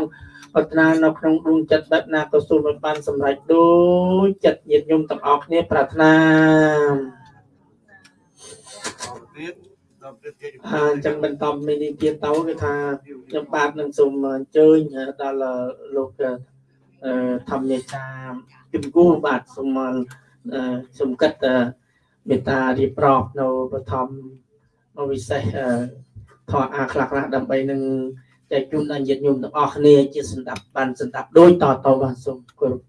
ប្រាថ្នានៅក្នុងដួងចិត្តដិតណាក៏សូមឲ្យបានសម្រេចដូចចិត្តញាតិញោមទាំងអស់គ្នាប្រាថ្នាទៀត ដល់ទៀតគេអញ្ចឹងបន្តមីនីទៀតទៅគឺថាខ្ញុំបាទនឹងសូមអញ្ជើញដល់លោកអឺធម្មនេសាគឹមគូបាទសូមអឺសូមកិត្តមេត្តារៀបរាប់នៅបឋមនៅវិសេសអឺធម៌អាខ្លះខ្លះដើម្បីនឹងចែកជូនដល់ញាតិញោមទាំងអស់គ្នាជាសន្តាប់បានសន្តាប់ដូចតទៅបាទសូមគោរព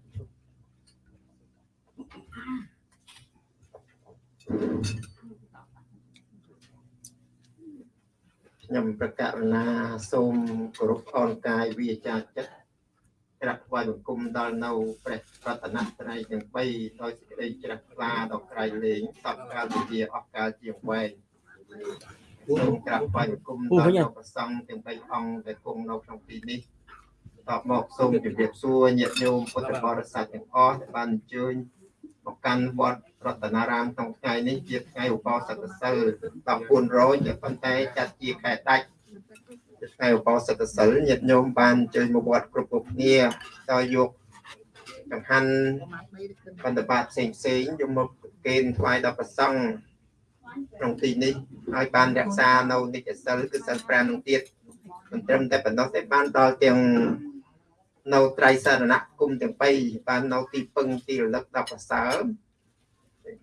ខ្ញុំប្រកាសណាសូមគោរពអនកាយវាចាចិត្តក្រាបថ្វាយបង្គំដល់នៅព្រះរតនត្រ័យទាំង3ដោយសេចក្តីជ្រះថ្លាដល់ក្រៃលែងសពកាលវិជាអស់កាលជាងវែងសូមក្រាបថ្វាយបង្គំដល់នៅព្រះសង្ឃទាំង3អង្គដែលគង់នៅក្នុងទីនេះតបមកសូមជម្រាបសួរញាតិញោមពុទ្ធបរិស័ទទាំងអស់ដែលបានអញ្ជើញ មកកាន់វត្តរតនារាមក្នុងថ្ងៃនេះជាថ្ងៃឧបោសថសិល14រោចប៉ុន្តែចាត់ជាខែដាច់ជាថ្ងៃឧបោសថសិលញាតិញោមបានអញ្ជើញមកវត្តគ្រប់គ្រប់គ្នាដោយយកចង្ហាន់បណ្ឌបាតផ្សេងផ្សេងៗយកមកកេណ្ឌថ្វាយដល់ព្រះសង្ឃក្នុងទីនេះហើយបានរក្សានៅនិច្ចសិលគឺសិល5នឹងទៀតមិនត្រឹមតែប៉ុណ្ណោះទេបានដល់ទាំង នៅត្រៃសរណគមទាំង3បាននៅទីពឹងទីរលឹកដល់ប្រសើរ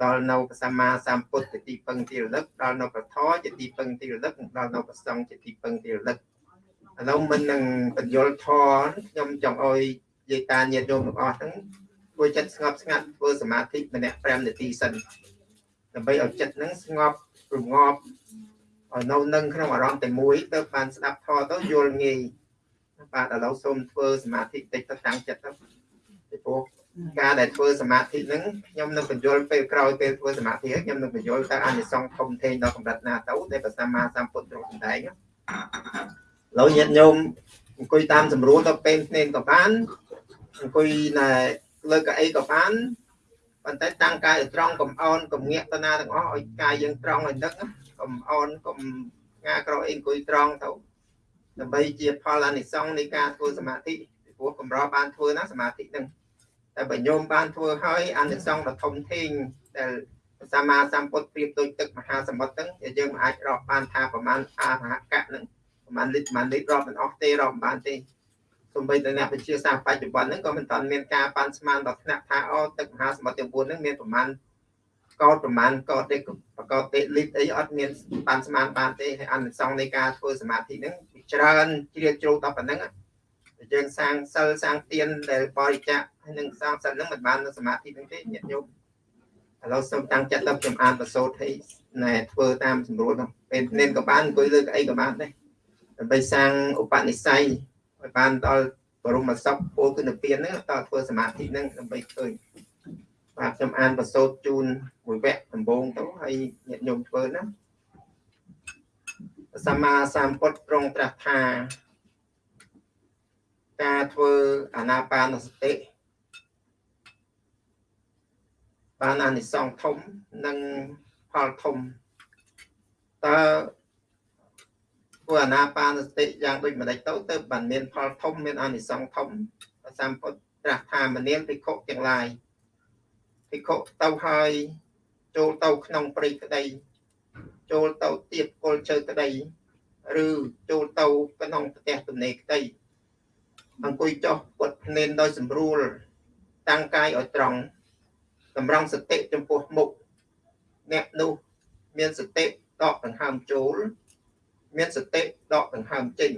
ដល់នៅព្រះសម្មាសម្ពុទ្ធជាទីពឹងទីរលឹកដល់នៅប្រធរជាទីពឹងទីរលឹកដល់នៅប្រសង្ឃជាទីពឹងទីរលឹកឥឡូវមិននឹងបញ្យលធរខ្ញុំចង់ឲ្យយាយតាញាតិញោមទាំងអស់ហ្នឹងធ្វើចិត្តស្ងប់ស្ងាត់ធ្វើសមាធិម្នាក់5នាទីសិនដើម្បីឲ្យចិត្តហ្នឹងស្ងប់រងាប់ឲ្យនៅនឹងក្នុងអារម្មណ៍តែមួយទៅបានស្ដាប់ធរទៅយល់ងាយ បាទឥឡូវសូមធ្វើសមាធិតិចទៅតាំងចិត្តទៅពីព្រោះការដែលធ្វើសមាធិហ្នឹងខ្ញុំនឹងបញ្យល់ពេលក្រោយពេលធ្វើសមាធិហើយខ្ញុំនឹងបញ្យល់តើអានិសង្ឃធំធេងដល់កម្រិតណាទៅដែលព្រះសម្មាសម្ពុទ្ធទ្រង់សម្ដែងឥឡូវញាតិញោមអង្គុយតាមស្រួលទៅពេលភ្នែនក៏បានអង្គុយនៅលើកៅអីក៏បានប៉ុន្តែតាំងកាយឲ្យត្រង់កុំអោនកុំងាកទៅណាទាំងអស់ឲ្យកាយយើងត្រង់ឲ្យនឹកណាកុំអោនកុំងាក្រោយអីអង្គុយត្រង់ទៅ ដើម្បីជាផលអានិសង្ឃនៃការធ្វើសមាធិពីព្រោះកម្របានធ្វើណាសមាធិហ្នឹងតែបើញោមបានធ្វើហើយអានិសង្ឃដ៏ធំធេងដែលព្រះសម្មាសម្ពុទ្ធប្រៀបដូចទឹកមហាសមុទ្រហ្នឹងដែលយើងមិនអាចរាប់បានថាប្រមាណអារហកៈហ្នឹងប្រមាណលីត្រប្រមាណលីត្ររាប់មិនអស់ទេរាប់មិនបានទេសូម្បីតែអ្នកវិទ្យាសាស្ត្របច្ចុប្បន្នហ្នឹងក៏មិនទាន់មានការប៉ាន់ស្មានដល់ថ្នាក់ថាអូទឹកមហាសមុទ្រទាំង4ហ្នឹងមានប្រមាណកោតប្រមាណកោតទេប្រកបទេលីត្រអីអត់មានប៉ាន់ស្មានបានទេហើយអនុសង្ឃនៃការធ្វើសមាធិហ្នឹង ច្រើនជ្រៀតជ្រៅដល់ប៉ុណ្ណឹងយើងសាងសិលសាងទានដែលបរិច្ចាគហើយនឹងសាងសិលហ្នឹងមិនបាននៅសមាធិហ្នឹងទេញាតិញោមឥឡូវសូមតាំងចិត្តទៅខ្ញុំអានប្រសូតឲ្យណែធ្វើតាមស្រួលទៅពេលនេនក៏បានអង្គុយលើកៅអីក៏បានដែរដើម្បីសាងឧបនិស្ស័យឲ្យបានដល់បរមសុខពលគុណពៀនហ្នឹងតើធ្វើសមាធិហ្នឹងដើម្បីឃើញបាទខ្ញុំអានប្រសូតជូនមួយវគ្គដំបូងទៅហើយញាតិញោមធ្វើណា សម្មាសម្ពុទ្ធទ្រង់ត្រាស់ថាការធ្វើអាណាបានសតិបានអានិសង្ឃធំនិងផលធំតើធ្វើអាណាបានសតិយ៉ាងដូចម្ដេចទៅទៅបានមានផលធំមានអានិសង្ឃធំព្រះសម្ពុទ្ធត្រាស់ថាមនាលភិក្ខុទាំងឡាយភិក្ខុទៅហើយចូលទៅក្នុងព្រៃក្តី ចូលទៅទៀបគល់ជើក្តីឬចូលទៅក្នុងផ្ទះទំនេរក្តីអង្គុយចុះពុតភ្នេនដោយសម្រួល តាំងកាយឲ្យត្រង់តម្រង់សតិចំពោះមុខអ្នកនោះមានសតិដកដង្ហើមចូល មានសតិដកដង្ហើមចេញ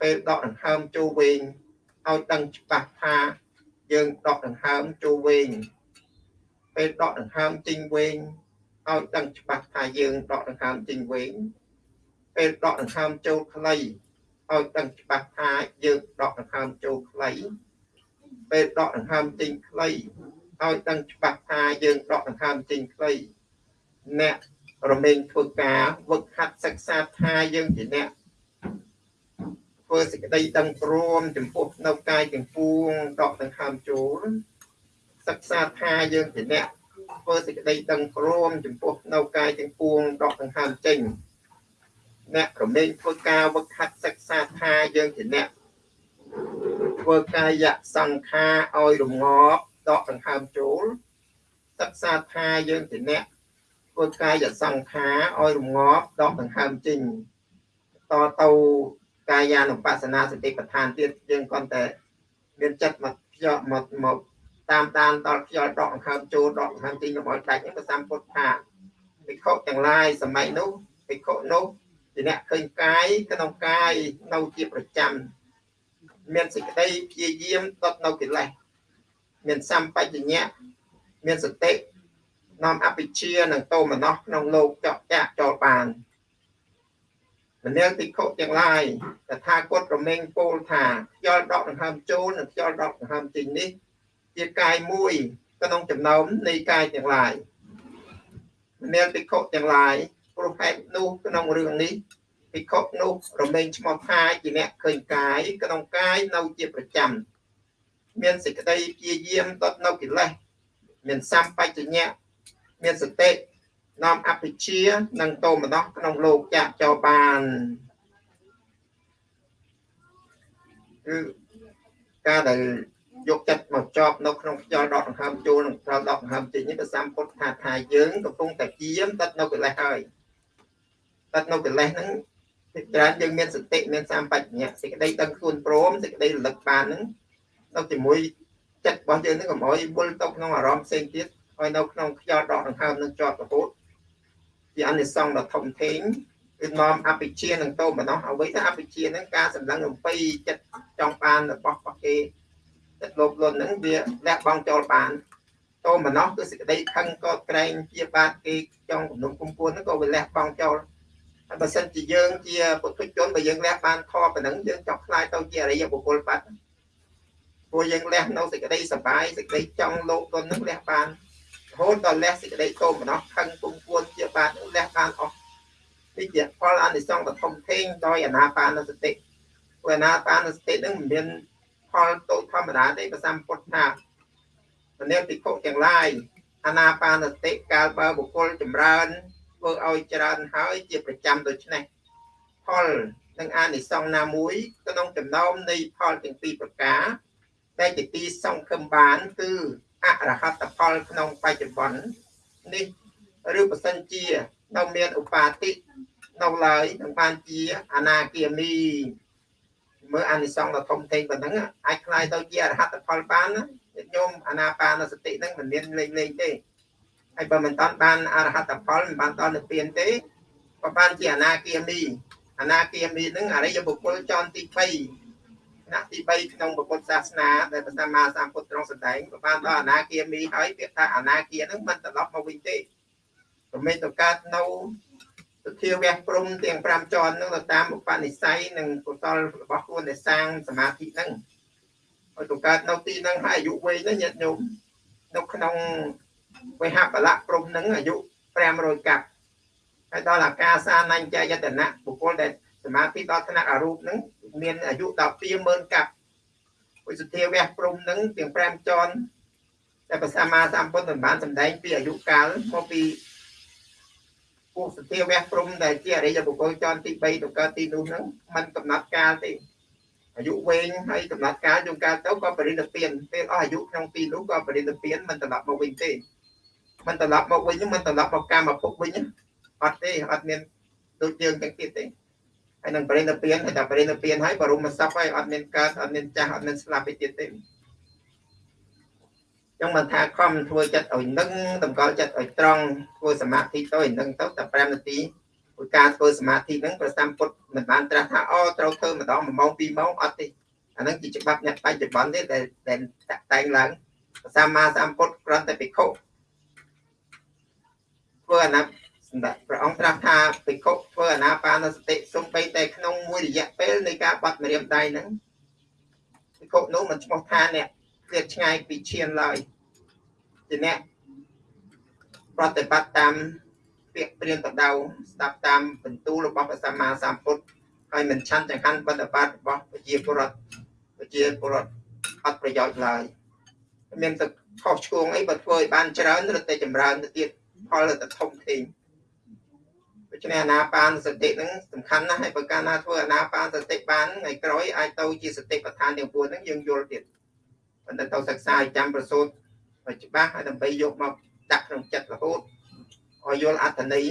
ពេលដកដង្ហើមចូលវែងឲ្យដឹងច្បាស់ថាយើងដកដង្ហើមចូលវែងពេលដកដង្ហើមចេញវែង ឲ្យដឹងច្បាស់ថាយើងដកដង្ហើមចេញវែងពេលដកដង្ហើមចូលខ្លីឲ្យដឹងច្បាស់ថាយើងដកដង្ហើមចូលខ្លីពេលដកដង្ហើមចេញខ្លីឲ្យដឹងច្បាស់ថាយើងដកដង្ហើមចេញខ្លីអ្នករមែងធ្វើការវឹកហាត់សិក្សាថាយើងជាអ្នកធ្វើសេចក្តីដឹងព្រមចំពោះនៅកាយទាំងពួងដកដង្ហើមចូលសិក្សាថាយើងជាអ្នក ធ្វើសេចក្តីដឹងព្រមចំពោះនៅកាយទាំងពួងដកដង្ហើមចេញអ្នករមែងធ្វើការវឹកហាត់សិក្សាថាយើងជាអ្នកធ្វើកាយសង្ខារឲ្យរងាប់ដកដង្ហើមចូលសិក្សាថាយើងជាអ្នកធ្វើកាយសង្ខារឲ្យរងាប់ដកដង្ហើមចេញតទៅកាយានុបស្សនាសតិប្បដ្ឋានទៀតយើងគាត់តែមានចិត្តមកខ្យល់មកមក តាមដានដល់ខ្យល់ដកដង្ហើមចូលដកដង្ហើមចេញរបស់ដាច់ហ្នឹងព្រះសម្ពុទ្ធថាភិក្ខុទាំងឡាយសម័យនោះភិក្ខុនោះជាអ្នកឃើញកាយក្នុងកាយនៅជាប្រចាំមានសេចក្តីព្យាយាមដុតនៅកិលេសមានសម្បជញ្ញៈមានសតិនាំអភិជានិងតោមនោះក្នុងលោកចកចាក់ចូលបានមនាលភិក្ខុទាំងឡាយតថាគតរមែងពោលថាខ្យល់ដកដង្ហើមចូលនិងខ្យល់ដកដង្ហើមចេញនេះ ជាកាយមួយក្នុងចំណោមនៃកាយទាំងឡាយមនាលភិក្ខុទាំងឡាយព្រោះហេតុនោះក្នុងរឿងនេះភិក្ខុនោះរមែងឈ្មោះថាជាអ្នកឃើញកាយក្នុងកាយនៅជាប្រចាំមានសេចក្តីព្យាយាមដុតនៅកិលេសមានសម្បជញ្ញៈមានសតិនាំអភិជានិងតោមនោះក្នុងលោកចាក់ចោលបានគឺការដែល យកចិត្តមកចប់នៅក្នុងខ្យល់ដកដង្ហើមចូលនិងខ្យល់ដកដង្ហើមចេញនេះព្រះសម្ពុទ្ធថាថាយើងកំពុងតែជាមដិតនៅកិលេសហើយដិតនៅកិលេសហ្នឹងពីច្រើនយើងមានសតិមានសម្បជញ្ញៈសេចក្តីដឹងខ្លួនព្រមសេចក្តីរលឹកបានហ្នឹងនៅជាមួយចិត្តរបស់យើងហ្នឹងកុំឲ្យវិលទៅក្នុងអារម្មណ៍ផ្សេងទៀតឲ្យនៅក្នុងខ្យល់ដកដង្ហើមនឹងជាប់រហូតជាអនិសង្សដ៏ធំធេងគឺនាំអភិជានឹងតោមនោះអ្វីថាអភិជានឹងការសម្លឹងអំពីចិត្តចង់បានរបស់របស់គេចិត្ត លោភលន់ហ្នឹងវាលះបង់ចូលបានតោមនោះគឺសេចក្តីខឹងក៏ក្រែងជាបាតគេចង់គំនុំគុំពួនហ្នឹងក៏វាលះបង់ចូលហើយបើសិនជាយើងជាពុទ្ធជនបើយើងលះបានខប៉ុណ្ណឹងយើងចង់ខ្លាយទៅជាអរិយបុគ្គលបាត់ព្រោះយើងលះនៅសេចក្តីសបាយសេចក្តីចង់លោកលន់ហ្នឹងលះបានរហូតដល់លះសេចក្តីតោមនោះខឹងគុំពួនជាបាតលះបានអស់នេះជាផលអានិសង្សដ៏ធំធេងដោយអនាបានសតិព្រោះអនាបានសតិហ្នឹងមិនមាន ផលតូចធម្មតាទេព្រះសម្ពុទ្ធថាមនាភិក្ខុទាំងឡាយអាណាបានសតិកាលបើបុគ្គលចម្រើនធ្វើឲ្យច្រើនហើយជាប្រចាំដូច្នេះផលនិងអានិសង្សណាមួយក្នុងចំណោមនៃផលទាំងពីរប្រការដែលជាទីសង្ឃឹមបានគឺអរហត្តផលក្នុងបច្ចុប្បន្ននេះឬបើសិនជានៅមានឧបាតិនៅឡើយនឹងបានជាអនាគាមី មើលអានិសង្សដ៏ធំធេងប៉ុណ្ណឹងអាចខ្លាយទៅជាអរហត្តផលបានណាញាតិញោមអានាបានសតិហ្នឹងមិនមានលេងលេងទេហើយបើមិនតាន់បានអរហត្តផលមិនបានដល់និព្វានទេក៏បានជាអនាគាមីអនាគាមីហ្នឹងអរិយបុគ្គលចន់ទី3ថ្នាក់ទី3ក្នុងពុទ្ធសាសនាដែលព្រះសម្មាសម្ពុទ្ធទ្រង់សម្ដែងក៏បានដល់អនាគាមីហើយពាក្យថាអនាគាហ្នឹងមិនត្រឡប់មកវិញទេប្រមេតទៅកើតនៅ ទុធាវៈព្រំទាំង5ជាន់ហ្នឹងទៅតាមឧបនិស្ស័យនិងកុសលរបស់ខ្លួនដែលសាងសមាធិហ្នឹងឲ្យទៅកើតនៅទីហ្នឹងហើយអាយុវែងណាញាតិញោមនៅក្នុងវេហបលៈព្រំហ្នឹងអាយុ500កាប់ហើយដល់អាកាសានញ្ញយតនៈបុគ្គលដែលសមាធិដល់ថ្នាក់អរូបហ្នឹងមានអាយុដល់20000កាប់វិសុធាវៈព្រំហ្នឹងទាំង5ជាន់តែព្រះសម្មាសម្ពុទ្ធបានសម្ដែងពីអាយុកាលមកពី ពួកសធាវៈព្រំដែលជាអរិយបុគ្គលជាន់ទី3ទៅកើតទីនោះហ្នឹងมันកំណត់កាលទេអាយុវែងហើយកំណត់កាលយូរកាលទៅក៏បរិនិព្វានពេលអស់អាយុក្នុងទីនោះក៏បរិនិព្វានមិនត្រឡប់មកវិញទេមិនត្រឡប់មកវិញមិនត្រឡប់មកកម្មភពវិញអត់ទេអត់មានដូចយើងទាំងទៀតទេហើយនឹងបរិនិព្វានហើយតែបរិនិព្វានហើយបរមសពហើយអត់មានកើតអត់មានចាស់អត់មានស្លាប់ទៀតទេ ចឹងមិនថាខំធ្វើចិត្តឲ្យនឹងតម្កល់ចិត្តឲ្យត្រង់ធ្វើសមាធិទៅឲ្យនឹងទៅតែ5នាទីព្រោះការធ្វើសមាធិហ្នឹងព្រះសម្ពុទ្ធមិនបានត្រាស់ថាអូត្រូវធ្វើម្ដង1ម៉ោង2ម៉ោងអត់ទេអាហ្នឹងជាច្បាប់អ្នកបច្ចុប្បន្នទេដែលដែលតែងឡើងព្រះសម្មាសម្ពុទ្ធគ្រាន់តែភិក្ខុធ្វើអាណាសម្រាប់ព្រះអង្គត្រាស់ថាភិក្ខុធ្វើអាណាបានសតិសំបីតែក្នុងមួយរយៈពេលនៃការបាត់ម្រាមដៃហ្នឹងភិក្ខុនោះមិនឈ្មោះថាអ្នក ឃ្លាតឆ្ងាយពីឈានឡើយជាអ្នកប្រតិបត្តិតាមពាក្យព្រានបដៅស្ដាប់តាមបន្ទូលរបស់ព្រះសម្មាសម្ពុទ្ធហើយមិនឆាន់ចង្ហាន់បដិបត្តិរបស់ប្រជាពលរដ្ឋប្រជាពលរដ្ឋអត់ប្រយោជន៍ឡើយមានទឹកខុសឆ្គងអីបើធ្វើឲ្យបានច្រើនរត់តែចម្រើនទៅទៀតផលរត់តែធំធេងដូច្នេះអាណាបានសតិហ្នឹងសំខាន់ណាស់ហើយបើកាលណាធ្វើអាណាបានសតិបានថ្ងៃក្រោយអាចទៅជាសតិប្បដ្ឋានទាំង4ហ្នឹងយើងយល់ទៀត ប៉ុន្តែទៅសិក្សាឲ្យចាំប្រសូតឲ្យច្បាស់ហើយដើម្បីយកមកដាក់ក្នុងចិត្តរហូតឲ្យយល់អត្ថន័យ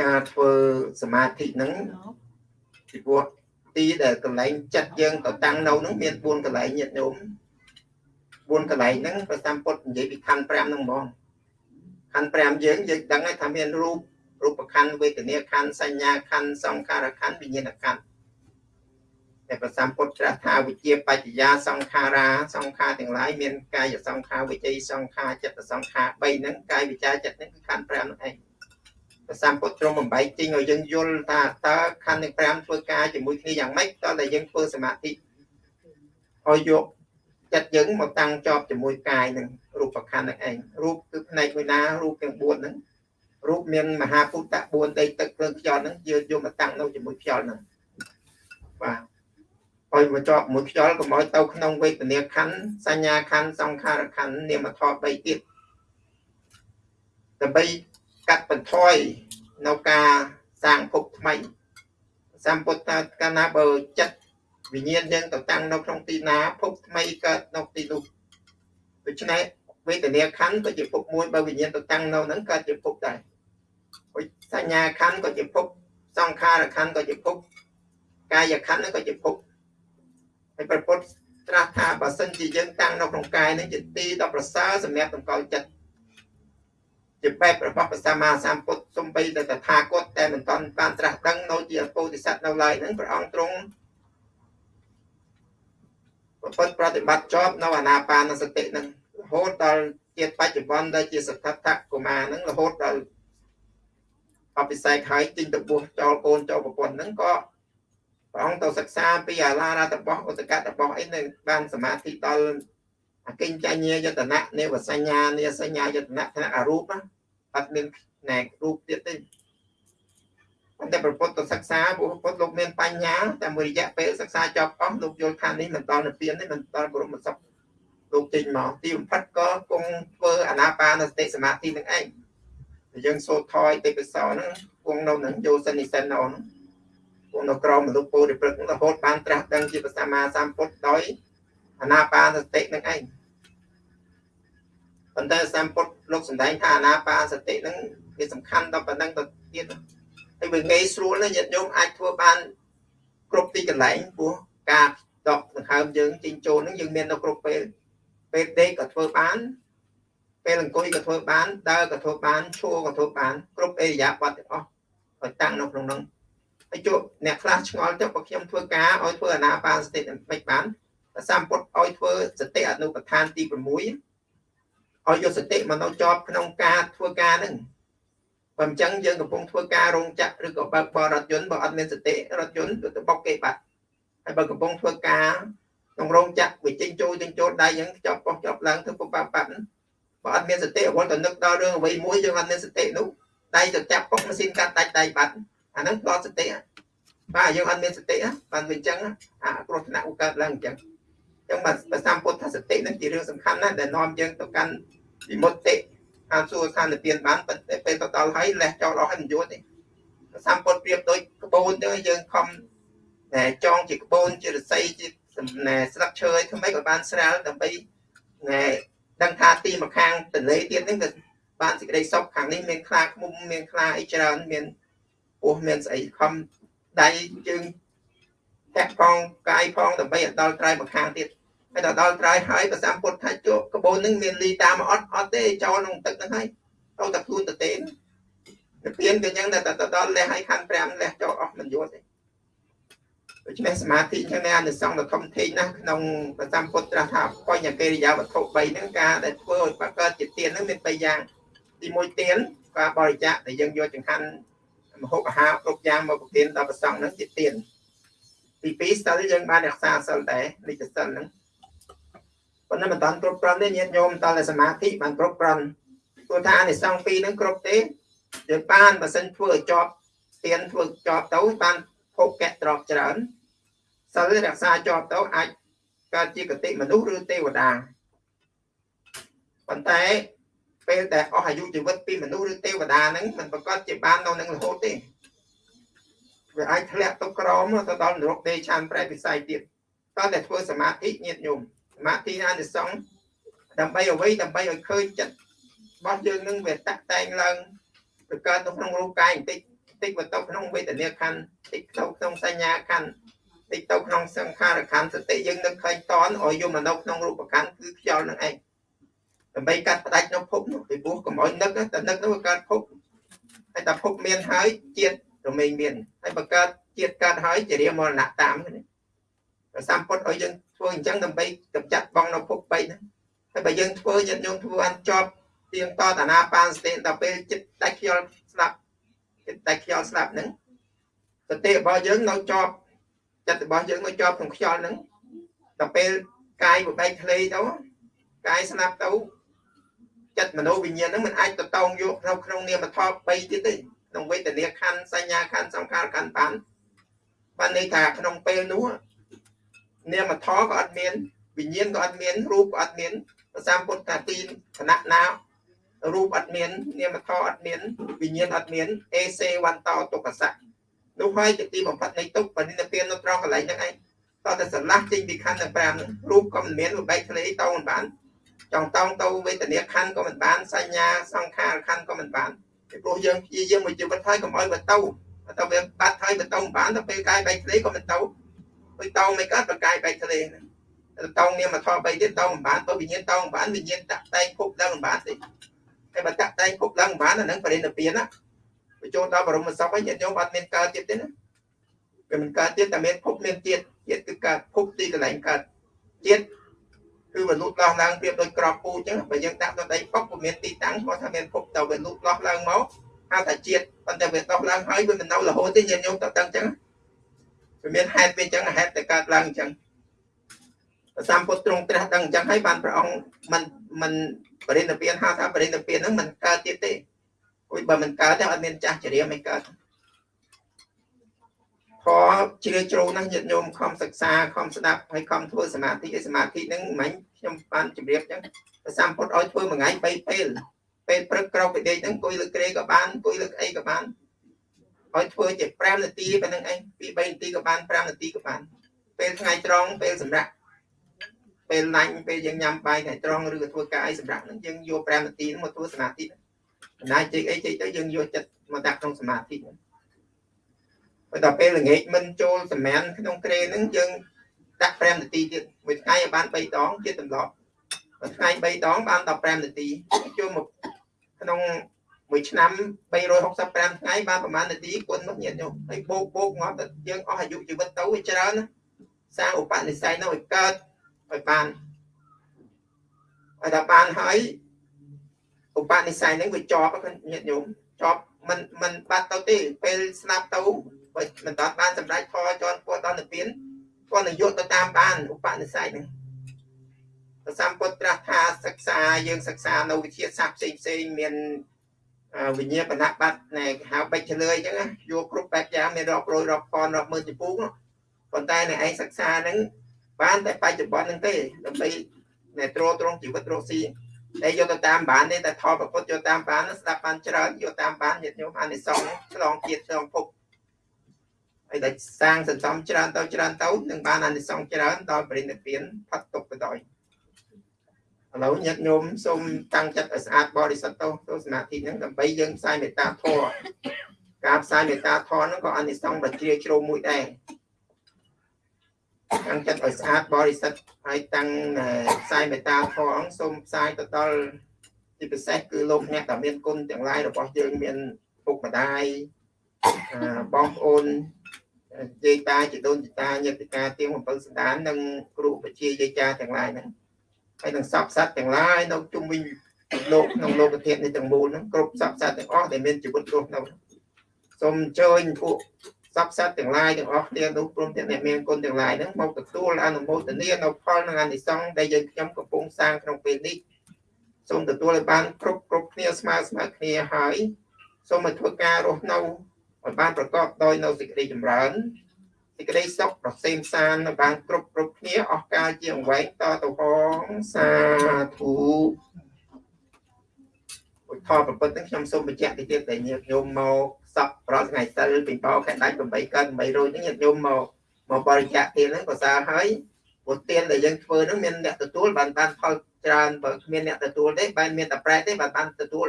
ការធ្វើសមាធិហ្នឹងពីព្រោះទីដែលកន្លែងចិត្តយើងទៅតាំងនៅហ្នឹងមាន4កន្លែងញាតិញោម4កន្លែងហ្នឹងព្រះសម្ពុទ្ធនិយាយពីខណ្ឌ5ហ្នឹងហ្មង ខណ្ឌ5យើងយើងដឹងហើយថាមានរូបរូបខណ្ឌវេទនាខណ្ឌសញ្ញាខណ្ឌសង្ខារខណ្ឌវិញ្ញាណខណ្ឌតែព្រះសម្ពុទ្ធត្រាស់ថាវិជាបច្ចយាសង្ខារាសង្ខារទាំងឡាយមានកាយសង្ខារវិជ័យសង្ខារចិត្តសង្ខារ3ហ្នឹងកាយវិចារចិត្តហ្នឹងគឺខណ្ឌ5ហ្នឹងឯងព្រះសម្ពុទ្ធទ្រង់បំបីជិញឲ្យយើងយល់ថាតើខណ្ឌទាំង5ធ្វើការជាមួយគ្នាយ៉ាងម៉េចតើតែយើងធ្វើសមាធិឲ្យយកចិត្តយើងមកតាំងជាប់ជាមួយកាយនឹង រូបខណ្ឌនឹងឯងរូបគឺផ្នែកមួយណារូបទាំង4ហ្នឹងរូបមានមហាពុទ្ធ4ដីទឹកភ្លើងខ្យល់ហ្នឹងយើងយកមកតាំងនៅជាមួយខ្យល់ហ្នឹងបាទឲ្យមកជាប់មួយខ្យល់កុំឲ្យទៅក្នុងវេទនាខណ្ឌសញ្ញាខណ្ឌសង្ខារខណ្ឌនាមធម៌3ទៀតដើម្បីកាត់បន្ថយនៅការសាងភពថ្មីសម្ពុទ្ធថាកាលណាបើចិត្តវិញ្ញាណយើងទៅតាំងនៅក្នុងទីណាភពថ្មីកើតនៅទីនោះដូច្នេះ វេទនាខណ្ឌក៏ជាភពមួយបើវិញ្ញាណទៅតាំងនៅហ្នឹងកើតជាភពដែរហើយសញ្ញាខណ្ឌក៏ជាភពសង្ខារខណ្ឌក៏ជាភពកាយខណ្ឌហ្នឹងក៏ជាភពហើយប្រពុតត្រាស់ថាបើសិនជាយើងតាំងនៅក្នុងកាយនេះជាទីដ៏ប្រសើរសម្រាប់តម្កល់ចិត្តជាបែបរបស់ព្រះសម្មាសម្ពុទ្ធសំបីតែតថាគតតែមិនទាន់បានត្រាស់ដឹងនៅជាពោធិសត្វនៅឡើយហ្នឹងព្រះអង្គទ្រង់ប្រពន្ធប្រតិបត្តិជាប់នៅអាណាបានសតិហ្នឹងរ ហូតដល់ជាតិបច្ចុប្បន្នដែលជាសទ្ធត្ថកុមារហ្នឹងរហូតដល់អភិសេកហើយទិញទៅបួសចោលកូនចោលប្រពន្ធហ្នឹងក៏ព្រះអង្គទៅសិក្សាពីអាឡារតបោះឧតកតបោះអីនៅបានសមាធិដល់អកិញ្ចញ្ញាយតនៈនេវសញ្ញានេសញ្ញាយតនៈថ្នាក់អរូបអត់មានណែរូបទៀតទេប៉ុន្តែប្រពុទ្ធសិក្សាពុទ្ធលោកមានបញ្ញាតែមួយរយៈពេលសិក្សាចប់អស់លោកយល់ថានេះមិនដល់និព្វានទេមិនដល់បរមសុខ លោកចេញមកទីបំផិតក៏គង់ធ្វើអាណាបានសតិសមាធិនឹងឯងយើងសូត្រថយទេពសោហ្នឹងគង់នៅនឹងយោសិនិសិននៅហ្នឹងគង់នៅក្រមមនុស្សពោធិព្រឹករហូតបានត្រាស់ដឹងជាព្រះសម្មាសម្ពុទ្ធដោយអាណាបានសតិនឹងឯងប៉ុន្តែសម្ពុទ្ធលោកសម្ដែងថាអាណាបាសតិហ្នឹងវាសំខាន់ដល់ប៉ុណ្ណឹងទៅទៀតហើយវាងាយស្រួលណាញាតិញោមអាចធ្វើបានគ្រប់ទីកន្លែងព្រោះការដកដង្ហើមយើងជិញចូលហ្នឹងយើងមាននៅគ្រប់ពេល ពេលដេកក៏ធ្វើបានពេលអង្គុយក៏ធ្វើបានដើរក៏ធ្វើបានឈរក៏ធ្វើបានគ្រប់អេរិយាបថទាំងអស់ឲ្យតាំងនៅក្នុងហ្នឹងហើយជួបអ្នកខ្លះឆ្ងល់ទៅបើខ្ញុំធ្វើការឲ្យធ្វើអាណាបានសតិមិនបានសម្ពុទ្ធឲ្យធ្វើសតិអនុបដ្ឋានទី6ឲ្យយកសតិមកនៅជាប់ក្នុងការធ្វើការហ្នឹងបើមិនចឹងយើងកំពុងធ្វើការរោងចក្រឬក៏បើកបររថយន្តបើអត់មានសតិរថយន្តគឺទៅបុកគេបាត់ហើយបើកំពុងធ្វើការ ក្នុងរោងចក្រវាចេញចូលចេញចូលដៃហ្នឹងចប់បោះចប់ឡើងធ្វើពុបបាត់បើអត់មានសតិអវល់ទៅនឹកដល់រឿងអ្វីមួយយើងអត់មានសតិនោះដៃទៅចាប់ពុកម៉ាស៊ីនកាត់ដាច់ដៃបាត់អាហ្នឹងផ្ដោតសតិបាទយើងអត់មានសតិបានវាអញ្ចឹងអាគ្រោះថ្នាក់ឧកើតឡើងអញ្ចឹងអញ្ចឹងបាទប្រសាពុទ្ធសតិហ្នឹងជារឿងសំខាន់ណាស់ដែលនាំយើងទៅកាន់វិមុតតិអាសួរខាននិព្វានបានប៉ុន្តែពេលទៅដល់ហើយលេះចោលអស់ហើយមិនយល់ទេសម្ពុតប្រៀបដូចក្បូនទៅយើងខំតែចងជាក្បូនជារស័យជា ណែស្លឹកឈើឲ្យធ្វើម៉េចក៏បានស្រាលដើម្បីណែដឹងថាទីម្ខាងទន្លេទៀតហ្នឹងក៏បានសេចក្តីសុខខាងនេះមានខ្លាឃុំមានខ្លាអីច្រើនមានពោះមានស្អីខំដៃជើងតាក់ផងកាយផងដើម្បីឲ្យដល់ត្រៃម្ខាងទៀតហើយដល់ដល់ត្រៃហើយប្រសាពុទ្ធថាជក់កបូននឹងមានលីតាមអត់អត់ទេចោលក្នុងទឹកហ្នឹងហើយទៅតែខ្លួនទៅទេទៅពៀនក៏យ៉ាងតែដល់លះឲ្យខណ្ឌ5លះចោលអស់មិនយល់ទេ ដូច្នេះសមាធិចឹងនេះអានិសង្ឃដ៏ធំធេងណាស់ក្នុងប្រសាពុទ្ធត្រាស់ថាបញ្ញកិរិយាវត្ថុ3ហ្នឹងការដែលធ្វើឲ្យបកើតជាទានហ្នឹងមាន3យ៉ាងទី1ទានការបរិច្ចាគដែលយើងយកចង្ហាន់មហូបអាហារគ្រប់យ៉ាងមកប្រទានដល់ប្រសង់ហ្នឹងជាទានទី2ស្ទើរយើងបានរក្សាសិលដែរនិច្ចសិលហ្នឹងប៉ុន្តែមិនតាន់គ្រប់គ្រាន់ទេញាតិញោមតើសមាធិបានគ្រប់គ្រាន់ព្រោះថាអានិសង្ឃពីរហ្នឹងគ្រប់ទេយើងបានបើសិនធ្វើឲ្យជាប់ទៀនធ្វើជាប់ទៅបានភពកៈត្រប់ច្រើន សិលរក្សាជាប់ទៅអាចកើតជាកតិមនុស្សឬទេវតាប៉ុន្តែពេលដែលអស់អាយុជីវិតពីមនុស្សឬទេវតាហ្នឹងมันប្រកាសជាបាននៅនឹងរហូតទេវាអាចធ្លាក់ទៅក្រមទៅដល់នរកទេឆានប្រែពិស័យទៀតតើតែធ្វើសមាធិញាតញោមសមាធិអានិសង្សដើម្បីអ្វីដើម្បីឲ្យឃើញចិត្តរបស់យើងនឹងវាតាក់តែងឡើងទៅកើតទៅក្នុងរូបកាយបន្តិចបន្តិចទៅក្នុងវេទនាខណ្ឌបន្តិចទៅក្នុងសញ្ញាខណ្ឌបន្តិចទៅក្នុងសង្ខារខណ្ឌសតិយើងនឹកឃើញតនឲ្យយកមកនៅក្នុងរូបខណ្ឌគឺខ្យល់នឹងឯងដើម្បីកាត់ផ្ដាច់នៅភពនោះពីព្រោះកុំឲ្យនឹកតែនឹកទៅកើតភពហើយតែភពមានហើយជាតិរមែងមានហើយបើកើតជាតិកើតហើយជារាមរណៈតាមនេះព្រះសម្ពុទ្ធឲ្យយើងធ្វើអញ្ចឹងដើម្បីកម្ចាត់បងនៅភព3ហ្នឹងហើយបើយើងធ្វើញាតិញោមធ្វើអត់ជាប់ទៀងតតាណាបានសតិដល់ពេលចិត្តតែខ្យល់ស្លាប់ចិត្តតែខ្យល់ស្លាប់ហ្នឹងសតិរបស់យើងនៅជាប់ ចិត្តរបស់យើងនៅជាប់ក្នុងខ្យល់ហ្នឹងដល់ពេលកាយបបែកធ្លេទៅកាយស្លាប់ទៅចិត្តមនោវិញ្ញាណហ្នឹងมันអាចទៅតោងយកក្នុងក្នុងនាមធម៌3ទៀតទេក្នុងវេទនាខណ្ឌសញ្ញាខណ្ឌសង្ខារខណ្ឌបានបានន័យថាក្នុងពេលនោះនាមធម៌ក៏អត់មានវិញ្ញាណក៏អត់មានរូបក៏អត់មានប្រសាមពុទ្ធថាទីគណៈណារូបអត់មាននាមធម៌អត់មានវិញ្ញាណអត់មានអេសេវន្តោទុក្ខសៈ នោះហើយជាទីបំផុតនៃទុក្ខបនិនិព្វាននៅត្រង់កន្លែងហ្នឹងឯងតើតែស្រឡះចេញពីខណ្ឌទាំង5ហ្នឹងរូបក៏មិនមានបែកធ្លាយតោមិនបានចង់តោងទៅវេទនាខណ្ឌក៏មិនបានសញ្ញាសង្ខារខណ្ឌក៏មិនបានពីព្រោះយើងព្យាយាមមួយជីវិតហើយកុំឲ្យវាទៅតែវាបាត់ហើយវាទៅមិនបានទៅពេលកាយបែកធ្លាយក៏មិនទៅដូចតោងមិនកើតប្រកាយបែកធ្លាយហ្នឹងតោងនាមធម៌3ទៀតតោងមិនបានបើវិញ្ញាណតោងមិនបានវិញ្ញាណតាក់តែងភពឡើងមិនបានទេតែបើតាក់តែងភពឡើងមិនបានអាហ្នឹងបរិនិព្វានណា បញ្ចូលដល់បរមសុខហើយញាតិញោមអត់មានកើតទៀតទេណាវាមិនកើតទៀតតែមានភពមានទៀតទៀតគឺកើតភពទីកន្លែងកើតទៀតគឺវាលូតលាស់ឡើងប្រៀបដូចក្របពូអញ្ចឹងបើយើងដាក់ទៅដីពុកវាមានទីតាំងគាត់ថាមានភពទៅវាលូតលាស់ឡើងមកហៅថាជាតិប៉ុន្តែវាដោះឡើងហើយវាមិននៅរហូតទេញាតិញោមតើតឹងអញ្ចឹងវាមានហេតុវាអញ្ចឹងហេតុតែកើតឡើងអញ្ចឹងព្រះសម្ពុទ្ធទ្រង់ត្រាស់ដឹងអញ្ចឹងហើយបានព្រះអង្គមិនមិនបរិនិព្វានហៅថាបរិនិព្វានហ្នឹងមិនកើតទៀតទេ គួយបើមិនកើតទេអត់មានចាស់ចរិយាមិនកើតខជ្រាលជ្រៅណាស់ញាតិញោមខំសិក្សាខំស្ដាប់ហើយខំធ្វើសមាធិឯសមាធិហ្នឹងមិនខ្ញុំបានជម្រាបអញ្ចឹងព្រះសម្ពុទ្ធឲ្យធ្វើមួយថ្ងៃ3ពេលពេលព្រឹកក្រោកពីដេកហ្នឹងអង្គុយលើក្រេក៏បានអង្គុយលើអីក៏បានឲ្យធ្វើជា5នាទីប៉ុណ្្នឹងឯងពី3នាទីក៏បាន5នាទីក៏បាន ពេលថ្ងៃត្រង់ពេលសម្រាប់ពេលណាញ់ពេលយើងញ៉ាំបាយថ្ងៃត្រង់ឬក៏ធ្វើការអីសម្រាប់ហ្នឹងយើងយក5នាទីមកធ្វើសមាធិប ណ្ដាជិះអីជិះទៅយើងយកចិត្តមកដាក់ក្នុងសមាធិហ្នឹងបើដល់ពេលល្ងាចមិនចូលសម្រានក្នុងក្រេហ្នឹងយើងដាក់5នាទីទៀតមួយថ្ងៃឲ្យបាន3ដងជាទម្លាប់មួយថ្ងៃ3ដងបាន15នាទីចូលមកក្នុងមួយឆ្នាំ365ថ្ងៃបានប្រហែលនាទីគុណមកញាតិញោមហើយបោកបោកងាប់តែយើងអស់អាយុជីវិតទៅវាច្រើនណាសាងឧបនិស្ស័យនោះឲ្យកើតឲ្យបានឲ្យដល់បានហើយ ឧបនិស្ស័យហ្នឹងវាជាប់ញាតិញោមជាប់មិនមិនបាត់ទៅទេពេលស្លាប់ទៅបើមិនតាន់បានសម្រេចធរជន់ពោះដល់និព្វានគាត់នឹងយកទៅតាមបានឧបនិស្ស័យហ្នឹងព្រះសម្ពុទ្ធត្រាស់ថាសិក្សាយើងសិក្សានៅវិទ្យាសាស្ត្រផ្សេងផ្សេងមានវិញ្ញាបនបត្តិណែហៅបិចឆ្លើយអញ្ចឹងយកគ្រប់បែបយ៉ាងមានរាប់រយរាប់ពាន់រាប់ម៉ឺនចំពោះប៉ុន្តែនៅឯងសិក្សាហ្នឹងបានតែបច្ចុប្បន្នហ្នឹងទេដើម្បីណែទ្រទ្រង់ជីវិតរស់ស៊ី តែយកទៅតាមបានទេតែថតប្រពុតយកតាមបានស្ដាប់បានច្រើនយកតាមបានញាតិញោមអានិសង្សឆ្លងជាតិឆ្លងភពហើយតែសាងសន្សំច្រើនទៅច្រើនទៅនឹងបានអានិសង្សច្រើនដល់បរិនិព្វានផុតទុកទៅដោយឥឡូវញាតិញោមសូមតាំងចិត្តឲ្យស្អាតបរិសុទ្ធទៅទៅសមាធិហ្នឹងដើម្បីយើងផ្សាយមេត្តាធម៌ការផ្សាយមេត្តាធម៌ហ្នឹងក៏អានិសង្សដ៏ជ្រាលជ្រៅមួយដែរ តាំងចិត្តឲ្យស្អាតបរិសុទ្ធហើយតាំងផ្សាយមេត្តាធម៌សូមផ្សាយទៅដល់ជាពិសេសគឺលោកអ្នកដែលមានគុណទាំងឡាយរបស់យើងមានពុកម្ដាយបងប្អូនយាយតាជីដូនជីតាញាតិកាទៀងអំពើសណ្ដាននិងគ្រូបជាយាយចាទាំងឡាយហ្នឹងហើយនឹងសពសត្វទាំងឡាយនៅជុំវិញលោកក្នុងលោកធាតុនេះទាំងមូលហ្នឹងគ្រប់សពសត្វទាំងអស់ដែលមានជីវិតរស់នៅសូមអញ្ជើញពួក សពសត្វទាំងឡាយទាំងអស់គ្នានោះព្រមទាំងអ្នកមានគុណទាំងឡាយហ្នឹងមកទទួលអនុមោទនានៅផលនិងអានិសង្សដែលយើងខ្ញុំកំពុងសាងក្នុងពេលនេះសូមទទួលឲ្យបានគ្រប់គ្រប់គ្នាស្មើស្មើគ្នាហើយសូមឲ្យធ្វើការរស់នៅឲ្យបានប្រកបដោយនៅសេចក្តីចម្រើនសេចក្តីសុខប្រសេមសាននៅបានគ្រប់គ្រប់គ្នាអស់កាលជាអង្វែងតទៅផងសាធុឧទ្ធរប្រពុតនឹងខ្ញុំសូមបញ្ជាក់តិចទៀតដែលញាតិញោមមក សពប្រថ្ងៃសិលពីបោខែដាច់8កើត8រោចហ្នឹងញាតិញោមមកមកបរិច្ចាគទានហ្នឹងក៏សារហើយព្រោះទានដែលយើងធ្វើហ្នឹងមានអ្នកទទួលបានបានផលច្រើនបើគ្មានអ្នកទទួលទេបែរមានតែប្រែទេបានបានទទួល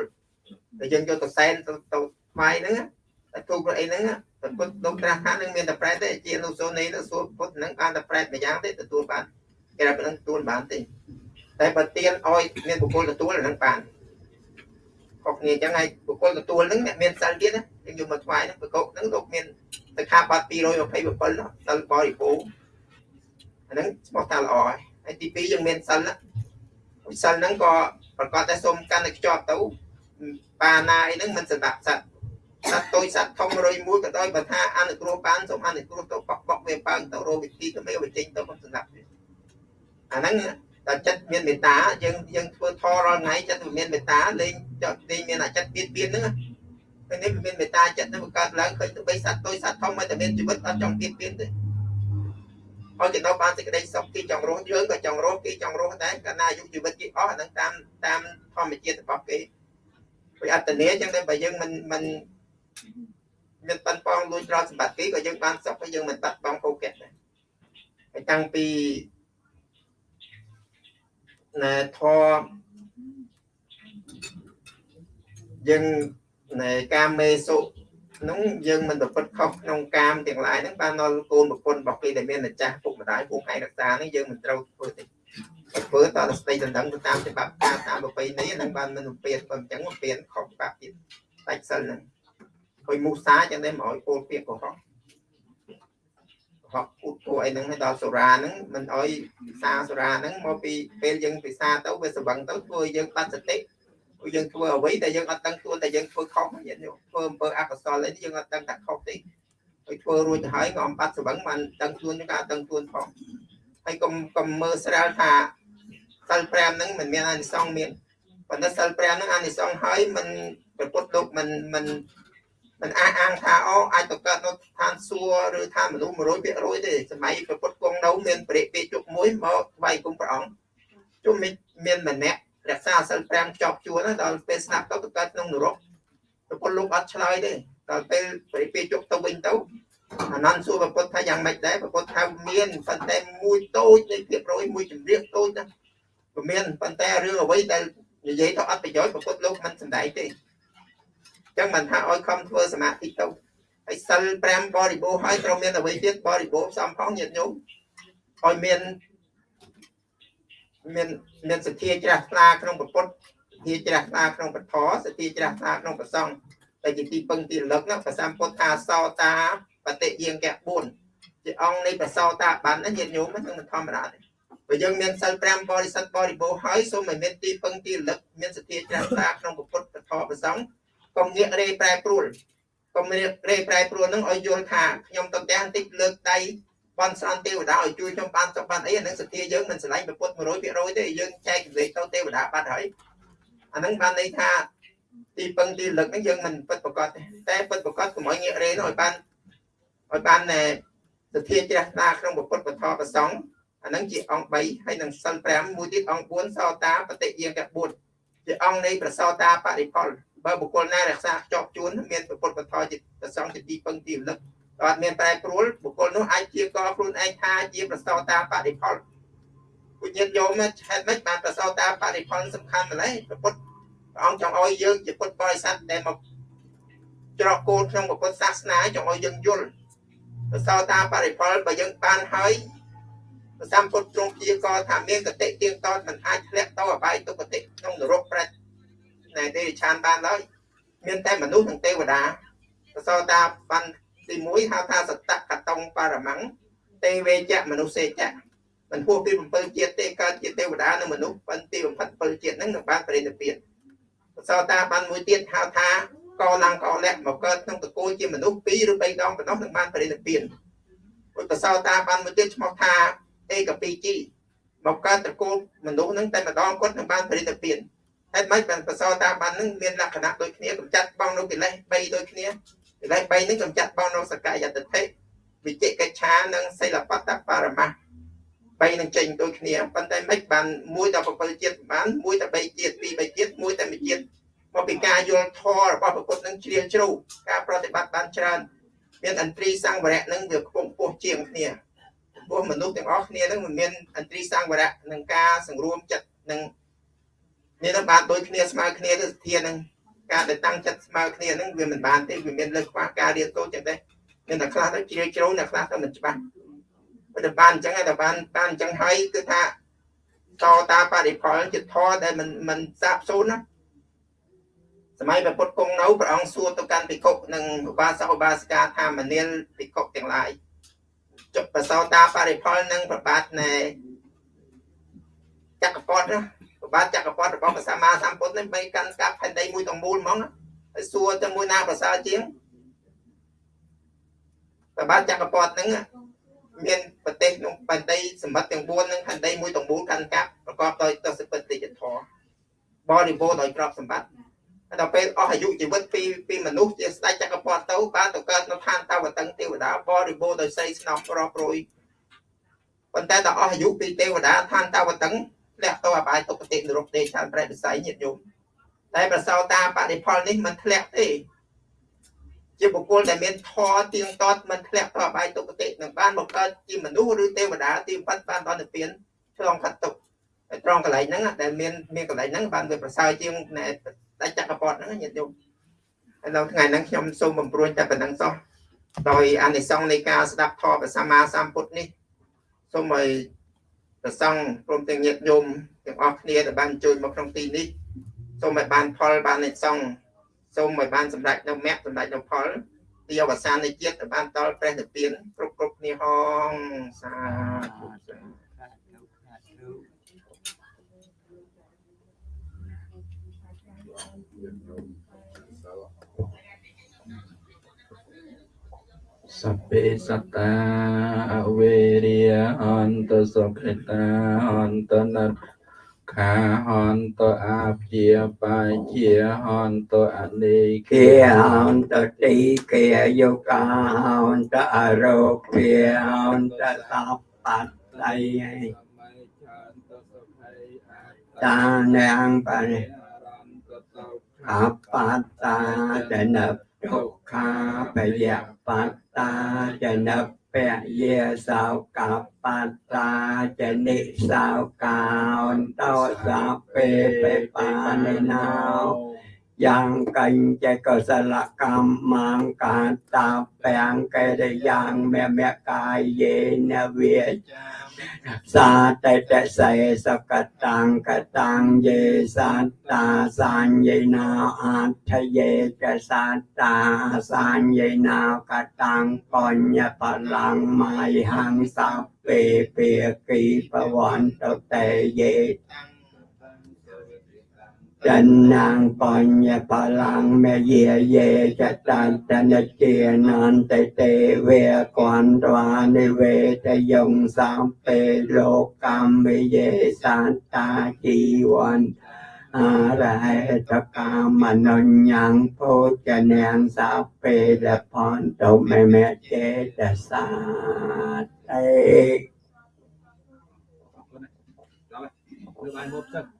តែយើងយកទៅសែនទៅទៅថ្វាយហ្នឹងតែទូកអីហ្នឹងតែពុទ្ធលោកត្រាស់ថានឹងមានតែប្រែទេជានុសូនីទៅសួរពុទ្ធហ្នឹងបានតែប្រែមួយយ៉ាងទេទទួលបានគេថាហ្នឹងទទួលបានទេតែបើទានឲ្យមានបុគ្គលទទួលហ្នឹងបាន ខុសគ្នាអញ្ចឹងហើយបុគ្គលទទួលហ្នឹងអ្នកមានសិលទៀតណាយើងយកមកថ្វាយហ្នឹងប្រកបហ្នឹងលោកមានទៅខាបាត់227នោះសិលបរិពូអាហ្នឹងស្មោះថាល្អហើយហើយទី2យើងមានសិលណាសិលហ្នឹងក៏ប្រកាសតែសូមកាន់តែខ្ជាប់ទៅបាណាអីហ្នឹងមិនសម្រាប់សត្វសត្វតូចសត្វធំរុយមួយក៏ដោយបើថាអនុគ្រោះបានសូមអនុគ្រោះទៅបកបកវាបើទៅរកវិធីទៅមេវិចេញទៅមិនសម្រាប់ទេអាហ្នឹង តែចិត្តមានមេត្តាយើងយើងធ្វើធររាល់ថ្ងៃចិត្តវាមានមេត្តាលេងចិត្តលេងមានអាចិត្តបៀតបៀនហ្នឹងពេលនេះមានមេត្តាចិត្តទៅកើតឡើងឃើញទៅបីសត្វតូចសត្វធំមិនតែមានជីវិតអត់ចង់បៀតបៀនទេឲ្យគេដល់បានសេចក្តីសុខគេចង់រស់យើងក៏ចង់រស់គេចង់រស់ដែរកាលណាអាយុជីវិតគេអស់អាហ្នឹងតាមតាមធម្មជាតិរបស់គេវាអត្តន័យចឹងតែបើយើងមិនមិនមានប៉ុនប៉ងលួចរត់សម្បត្តិគេក៏យើងបានសុខហើយយើងមិនបាត់បង់ភោគៈដែរហើយតាំងពី ណែធម៌យើងណែកាមេសុនោះយើងមិនប្រព្រឹត្តខុសក្នុងកាមទាំងឡាយហ្នឹងបានដល់កូនប្រពន្ធរបស់គេដែលមានម្ចាស់ពុកម្ដាយពួកឯងរក្សាហ្នឹងយើងមិនត្រូវធ្វើទេធ្វើតទៅស្ដីដណ្ដឹងទៅតាមច្បាប់ការតាមប្រពៃណីហ្នឹងបានមិនពៀនបើអញ្ចឹងពៀនខុសច្បាប់ទៀតដាច់សិលហ្នឹងហើយមូសាចឹងដែរមកឲ្យពោលពាក្យកុហក កុហកពុតពោអីហ្នឹងឲ្យដល់សូរាហ្នឹងមិនអោយពិសាសូរាហ្នឹងមកពីពេលយើងពិសាទៅវាស្វឹងទៅធ្វើឲ្យយើងបាត់សតិព្រោះយើងធ្វើអ្វីដែលយើងអត់ដឹងខ្លួនតែយើងធ្វើខុសញាតិញោមធ្វើអំពើអកុសលអីយើងអត់ដឹងថាខុសទេហើយធ្វើរួចទៅហើយក៏អំបាត់ស្វឹងបានដឹងខ្លួនយើងក៏អត់ដឹងខ្លួនផងហើយកុំកុំមើលស្រាលថាសិល5ហ្នឹងមិនមានអានិសង្សមានប៉ុន្តែសិល5ហ្នឹងអានិសង្សហើយមិនប្រពុតលោកមិនមិនមិនអាចអាងថាអូអាចទៅកើតនៅ ឋានសួគ៌ឬថាមនុស្ស100%ទេសម័យប្រពុតគង់នៅមានបរិពេជុកមួយមកថ្វាយគុំព្រះអង្គជុំមានម្នាក់រក្សាសិល5ខ្ជាប់ជួនដល់ពេលស្លាប់ទៅទៅកើតក្នុងនរកប្រពុតលោកអត់ឆ្លើយទេដល់ពេលបរិពេជុកទៅវិញទៅអានន្ទសួរប្រពុតថាយ៉ាងម៉េចដែរប្រពុតថាមានប៉ុន្តែមួយតូចនៃភាពរយមួយចម្រៀងតូចណាព្រមានប៉ុន្តែរឿងអ្វីដែលនិយាយទៅអត់ប្រយោជន៍ប្រពុតលោកមិនសំដែងទេចឹងមិនថាឲ្យខំធ្វើសមាធិទៅ ហើយសិល5បរិបូរហើយត្រូវមានអ្វីទៀតបរិបូរផ្សំផងញាតិញោមឲ្យមានមានមានសទ្ធាជ្រះថ្លាក្នុងពុទ្ធសទ្ធាជ្រះថ្លាក្នុងពធសទ្ធាជ្រះថ្លាក្នុងប្រសង្ឃតែជាទីពឹងទីរលឹកណាប្រសាមពុទ្ធថាសោតាបតិយាងកៈ4ជាអង្គនៃប្រសោតាបានណាញាតិញោមហ្នឹងមិនធម្មតាទេបើយើងមានសិល5បរិសុទ្ធបរិបូរហើយសូមឲ្យមានទីពឹងទីរលឹកមានសទ្ធាជ្រះថ្លាក្នុងពុទ្ធពធប្រសង្ឃកុំងាករេប្រែប្រួល កុំងាករេប្រែប្រួលហ្នឹងឲ្យយល់ថាខ្ញុំទៅផ្ទះបន្តិចលើកដៃបន់ស្រន់ទេវតាឲ្យជួយខ្ញុំបានសុខបានអីអានឹងសទ្ធាយើងមិនឆ្លាញ់ប្រពុត100%ទេយើងចែកលេខទៅទេវតាបាត់ហើយអានឹងបានន័យថាទីពឹងទីលឹកហ្នឹងយើងមិនពិតប្រកបទេតែពិតប្រកបកុំឲ្យងាករេនោះឲ្យបានឲ្យបានសទ្ធាជ្រះថ្លាក្នុងពុទ្ធពធប្រសង្ឃអានឹងជាអង្គ3ហើយនឹងសិល5មួយទៀតអង្គ4សោតាបតិយាក4ជាអង្គនៃប្រសោតាបរិផលបើបុគ្គលណារក្សាខ្ជាប់ជួនមានពុទ្ធពធជាប្រសងជាទីពឹងទីរលឹកអត់មានប្រែប្រួលបុគ្គលនោះអាចជាកខ្លួនឯងថាជាប្រសោតាបរិផលពុញាតយោមហេតុម៉េចបានប្រសោតាបរិផលសំខាន់ម្ល៉េះព្រះពុទ្ធព្រះអង្គចង់ឲ្យយើងជាពុទ្ធបរិស័ទដែលមកច្រកគោលក្នុងពុទ្ធសាសនាចង់ឲ្យយើងយល់ប្រសោតាបរិផលបើយើងបានហើយព្រះសម្ពុទ្ធទ្រង់ព្យាករថាមានកតិទៀងតតមិនអាចធ្លាក់ទៅអបាយទុគតិក្នុងនរកប្រែ ណែទេឆានបានឡើយមានតែមនុស្សនិងទេវតាប្រសតាបានទី1ហៅថាសតកតងបរមង្គទេវេជៈមនុស្សសេជៈមិនហួសពី7ជាតិទេកើតជាទេវតានិងមនុស្សបានទីបំផុត7ជាតិហ្នឹងនឹងបានបរិនិព្វានប្រសតាបានមួយទៀតហៅថាកឡើងកលៈមកកើតក្នុងតកូលជាមនុស្ស2ឬ3ដងប៉ុណ្ណោះនឹងបានបរិនិព្វានពុទ្ធសោតាបានមួយទៀតឈ្មោះថាអេកពីជីមកកើតតកូលមនុស្សហ្នឹងតែម្ដងគាត់នឹងបានបរិនិព្វាន ហេតុម៉េចបានបសោតាបាននឹងមានលក្ខណៈដូចគ្នាកម្ចាត់បងនៅកិលេស3ដូចគ្នាកិលេស3នឹងកម្ចាត់បងនៅសកាយតតិវិជិកិច្ឆានិងសិលបតបរមៈ3នឹងចេញដូចគ្នាប៉ុន្តែមិនបានមួយដល់7ជាតិបានមួយតែ3ជាតិពីរ3ជាតិមួយតែមួយជាតិមកពីការយល់ធម៌របស់ពុទ្ធនឹងជ្រាលជ្រៅការប្រតិបត្តិបានច្រើនមានអន្ត្រីសង្វរៈនឹងវាខ្ពង់ខ្ពស់ជាងគ្នាព្រោះមនុស្សទាំងអស់គ្នានឹងមិនមានអន្ត្រីសង្វរៈនឹងការសង្រួមចិត្តនឹង នេះនឹងបានដូចគ្នាស្មើគ្នាទៅសធានឹងការដែលតាំងចិត្តស្មើគ្នានឹងវាមិនបានទេវាមានលើខ្វះការរៀនសូត្រចឹងដែរមានតែខ្លះទៅជ្រាលជ្រៅអ្នកខ្លះទៅមិនច្បាស់តែបានអញ្ចឹងតែបានបានអញ្ចឹងហើយគឺថាតតាបរិផលជាធរដែលមិនមិនសាបសូន្យណាសម័យព្រះពុទ្ធគង់នៅព្រះអង្គសួរទៅកាន់ភិក្ខុនិងឧបាសកឧបាសិកាថាមនាលភិក្ខុទាំងឡាយចុះបសោតាបរិផលនិងប្របាទនៃចក្រពតណា ប្របាទចក្រពតរបស់ព្រះសម្មាសម្ពុទ្ធនេះបីកាន់កាប់ផែនដីមួយទាំងមូលហ្មងណាហើយសួរទៅមួយណាប្រសើរជាងប្របាទចក្រពតហ្នឹងមានប្រទេសក្នុងផែនដីសម្បត្តិទាំង4នឹងផែនដីមួយទាំងមូលកាន់កាប់ប្រកបដោយទស្សនវិជ្ជាធម៌បរិបូរដោយទ្រព្យសម្បត្តិដល់ពេលអស់អាយុជីវិតពីពីមនុស្សជាស្ដេចចក្រពតទៅបានទៅកើតនៅឋានតវតឹងទេវតាបរិបូរដោយសីស្នំប្រោះប្រួយប៉ុន្តែដល់អស់អាយុពីទេវតាឋានតវតឹង លះទៅអបាយទុគតិនរកទេឆានប្រែវិស័យញាតិញោមតែប្រសោតាបរិផលនេះមិនធ្លាក់ទេជាបុគ្គលដែលមានធម៌ទៀងទាត់មិនធ្លាក់ទៅអបាយទុគតិនឹងបានបង្កើតជាមនុស្សឬទេវតាទីបំផុតបានដល់និព្វានឆ្លងផាត់ទុកហើយត្រង់កន្លែងហ្នឹងដែលមានមានកន្លែងហ្នឹងបានវាប្រសើរជាងដាច់ចក្រពតហ្នឹងញាតិញោមហើយនៅថ្ងៃហ្នឹងខ្ញុំសូមបំព្រួយតែប៉ុណ្្នឹងសោះដោយអានិសង្សនៃការស្ដាប់ធម៌ព្រះសម្មាសម្ពុទ្ធនេះសូមឲ្យ ប្រសង់ព្រមទាំងញាតិញោមទាំងអស់គ្នាដែលបានជួយមកក្នុងទីនេះសូមឲ្យបានផលបានអានិសង្សសូមឲ្យបានសម្រេចនៅមគ្គសម្រេចនៅផលទីអវសាននៃជាតិឲ្យបានដល់ព្រះនិព្វានគ្រប់គ្រប់គ្នាហងសាធុ សពេសតាអវេរិយអន្តសុខិតាអន្តនតខាហន្តអាភិបាជាហន្តអនេគាហន្តទីគាយុកាហន្តអរោគាហន្តសបតៃតានាងបារិអបតាចនប sắp bát đây ta nàng bà khắp bát ta để nập đục kha bè dẹp bát ta để nập bè ye sao cặp bát ta để nị sao cao tao sắp bè bè bà nê nào យ៉ាងកញ្ចកុសលកម្មមាងកាតាពាំងកេរយ៉ាងមេមកាយយេនវិសាតតសេសកតាំងកតាំងយេសត្តាសញ្ញេណាអត្ថយេកសត្តាសញ្ញេណាកតាំងបញ្ញបលាំងមៃហង្សពេពេគីបវន្តតេយេ chân nàng còn nhà bà lang mẹ dìa dê cha tan ta nê chia nan tê tê về quan đoa nê về tê dòng sam pê lô cam mê dê san ta chi quan a ra hệ ta ca mà non nhang phô cha nàng sa pê la pon tô mẹ mẹ chê ta sa tê Đưa bài một chân. Sao? Bữa này. Chị nhóm kêu là cái hộp vươn sự. một mấy ពេញខាងនោះយកទៅ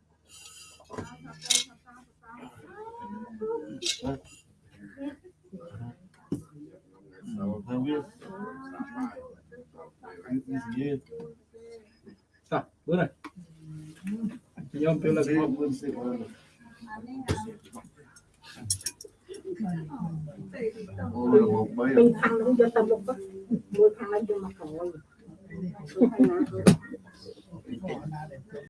មុខមួយខាងនេះយកមកខាងនេះ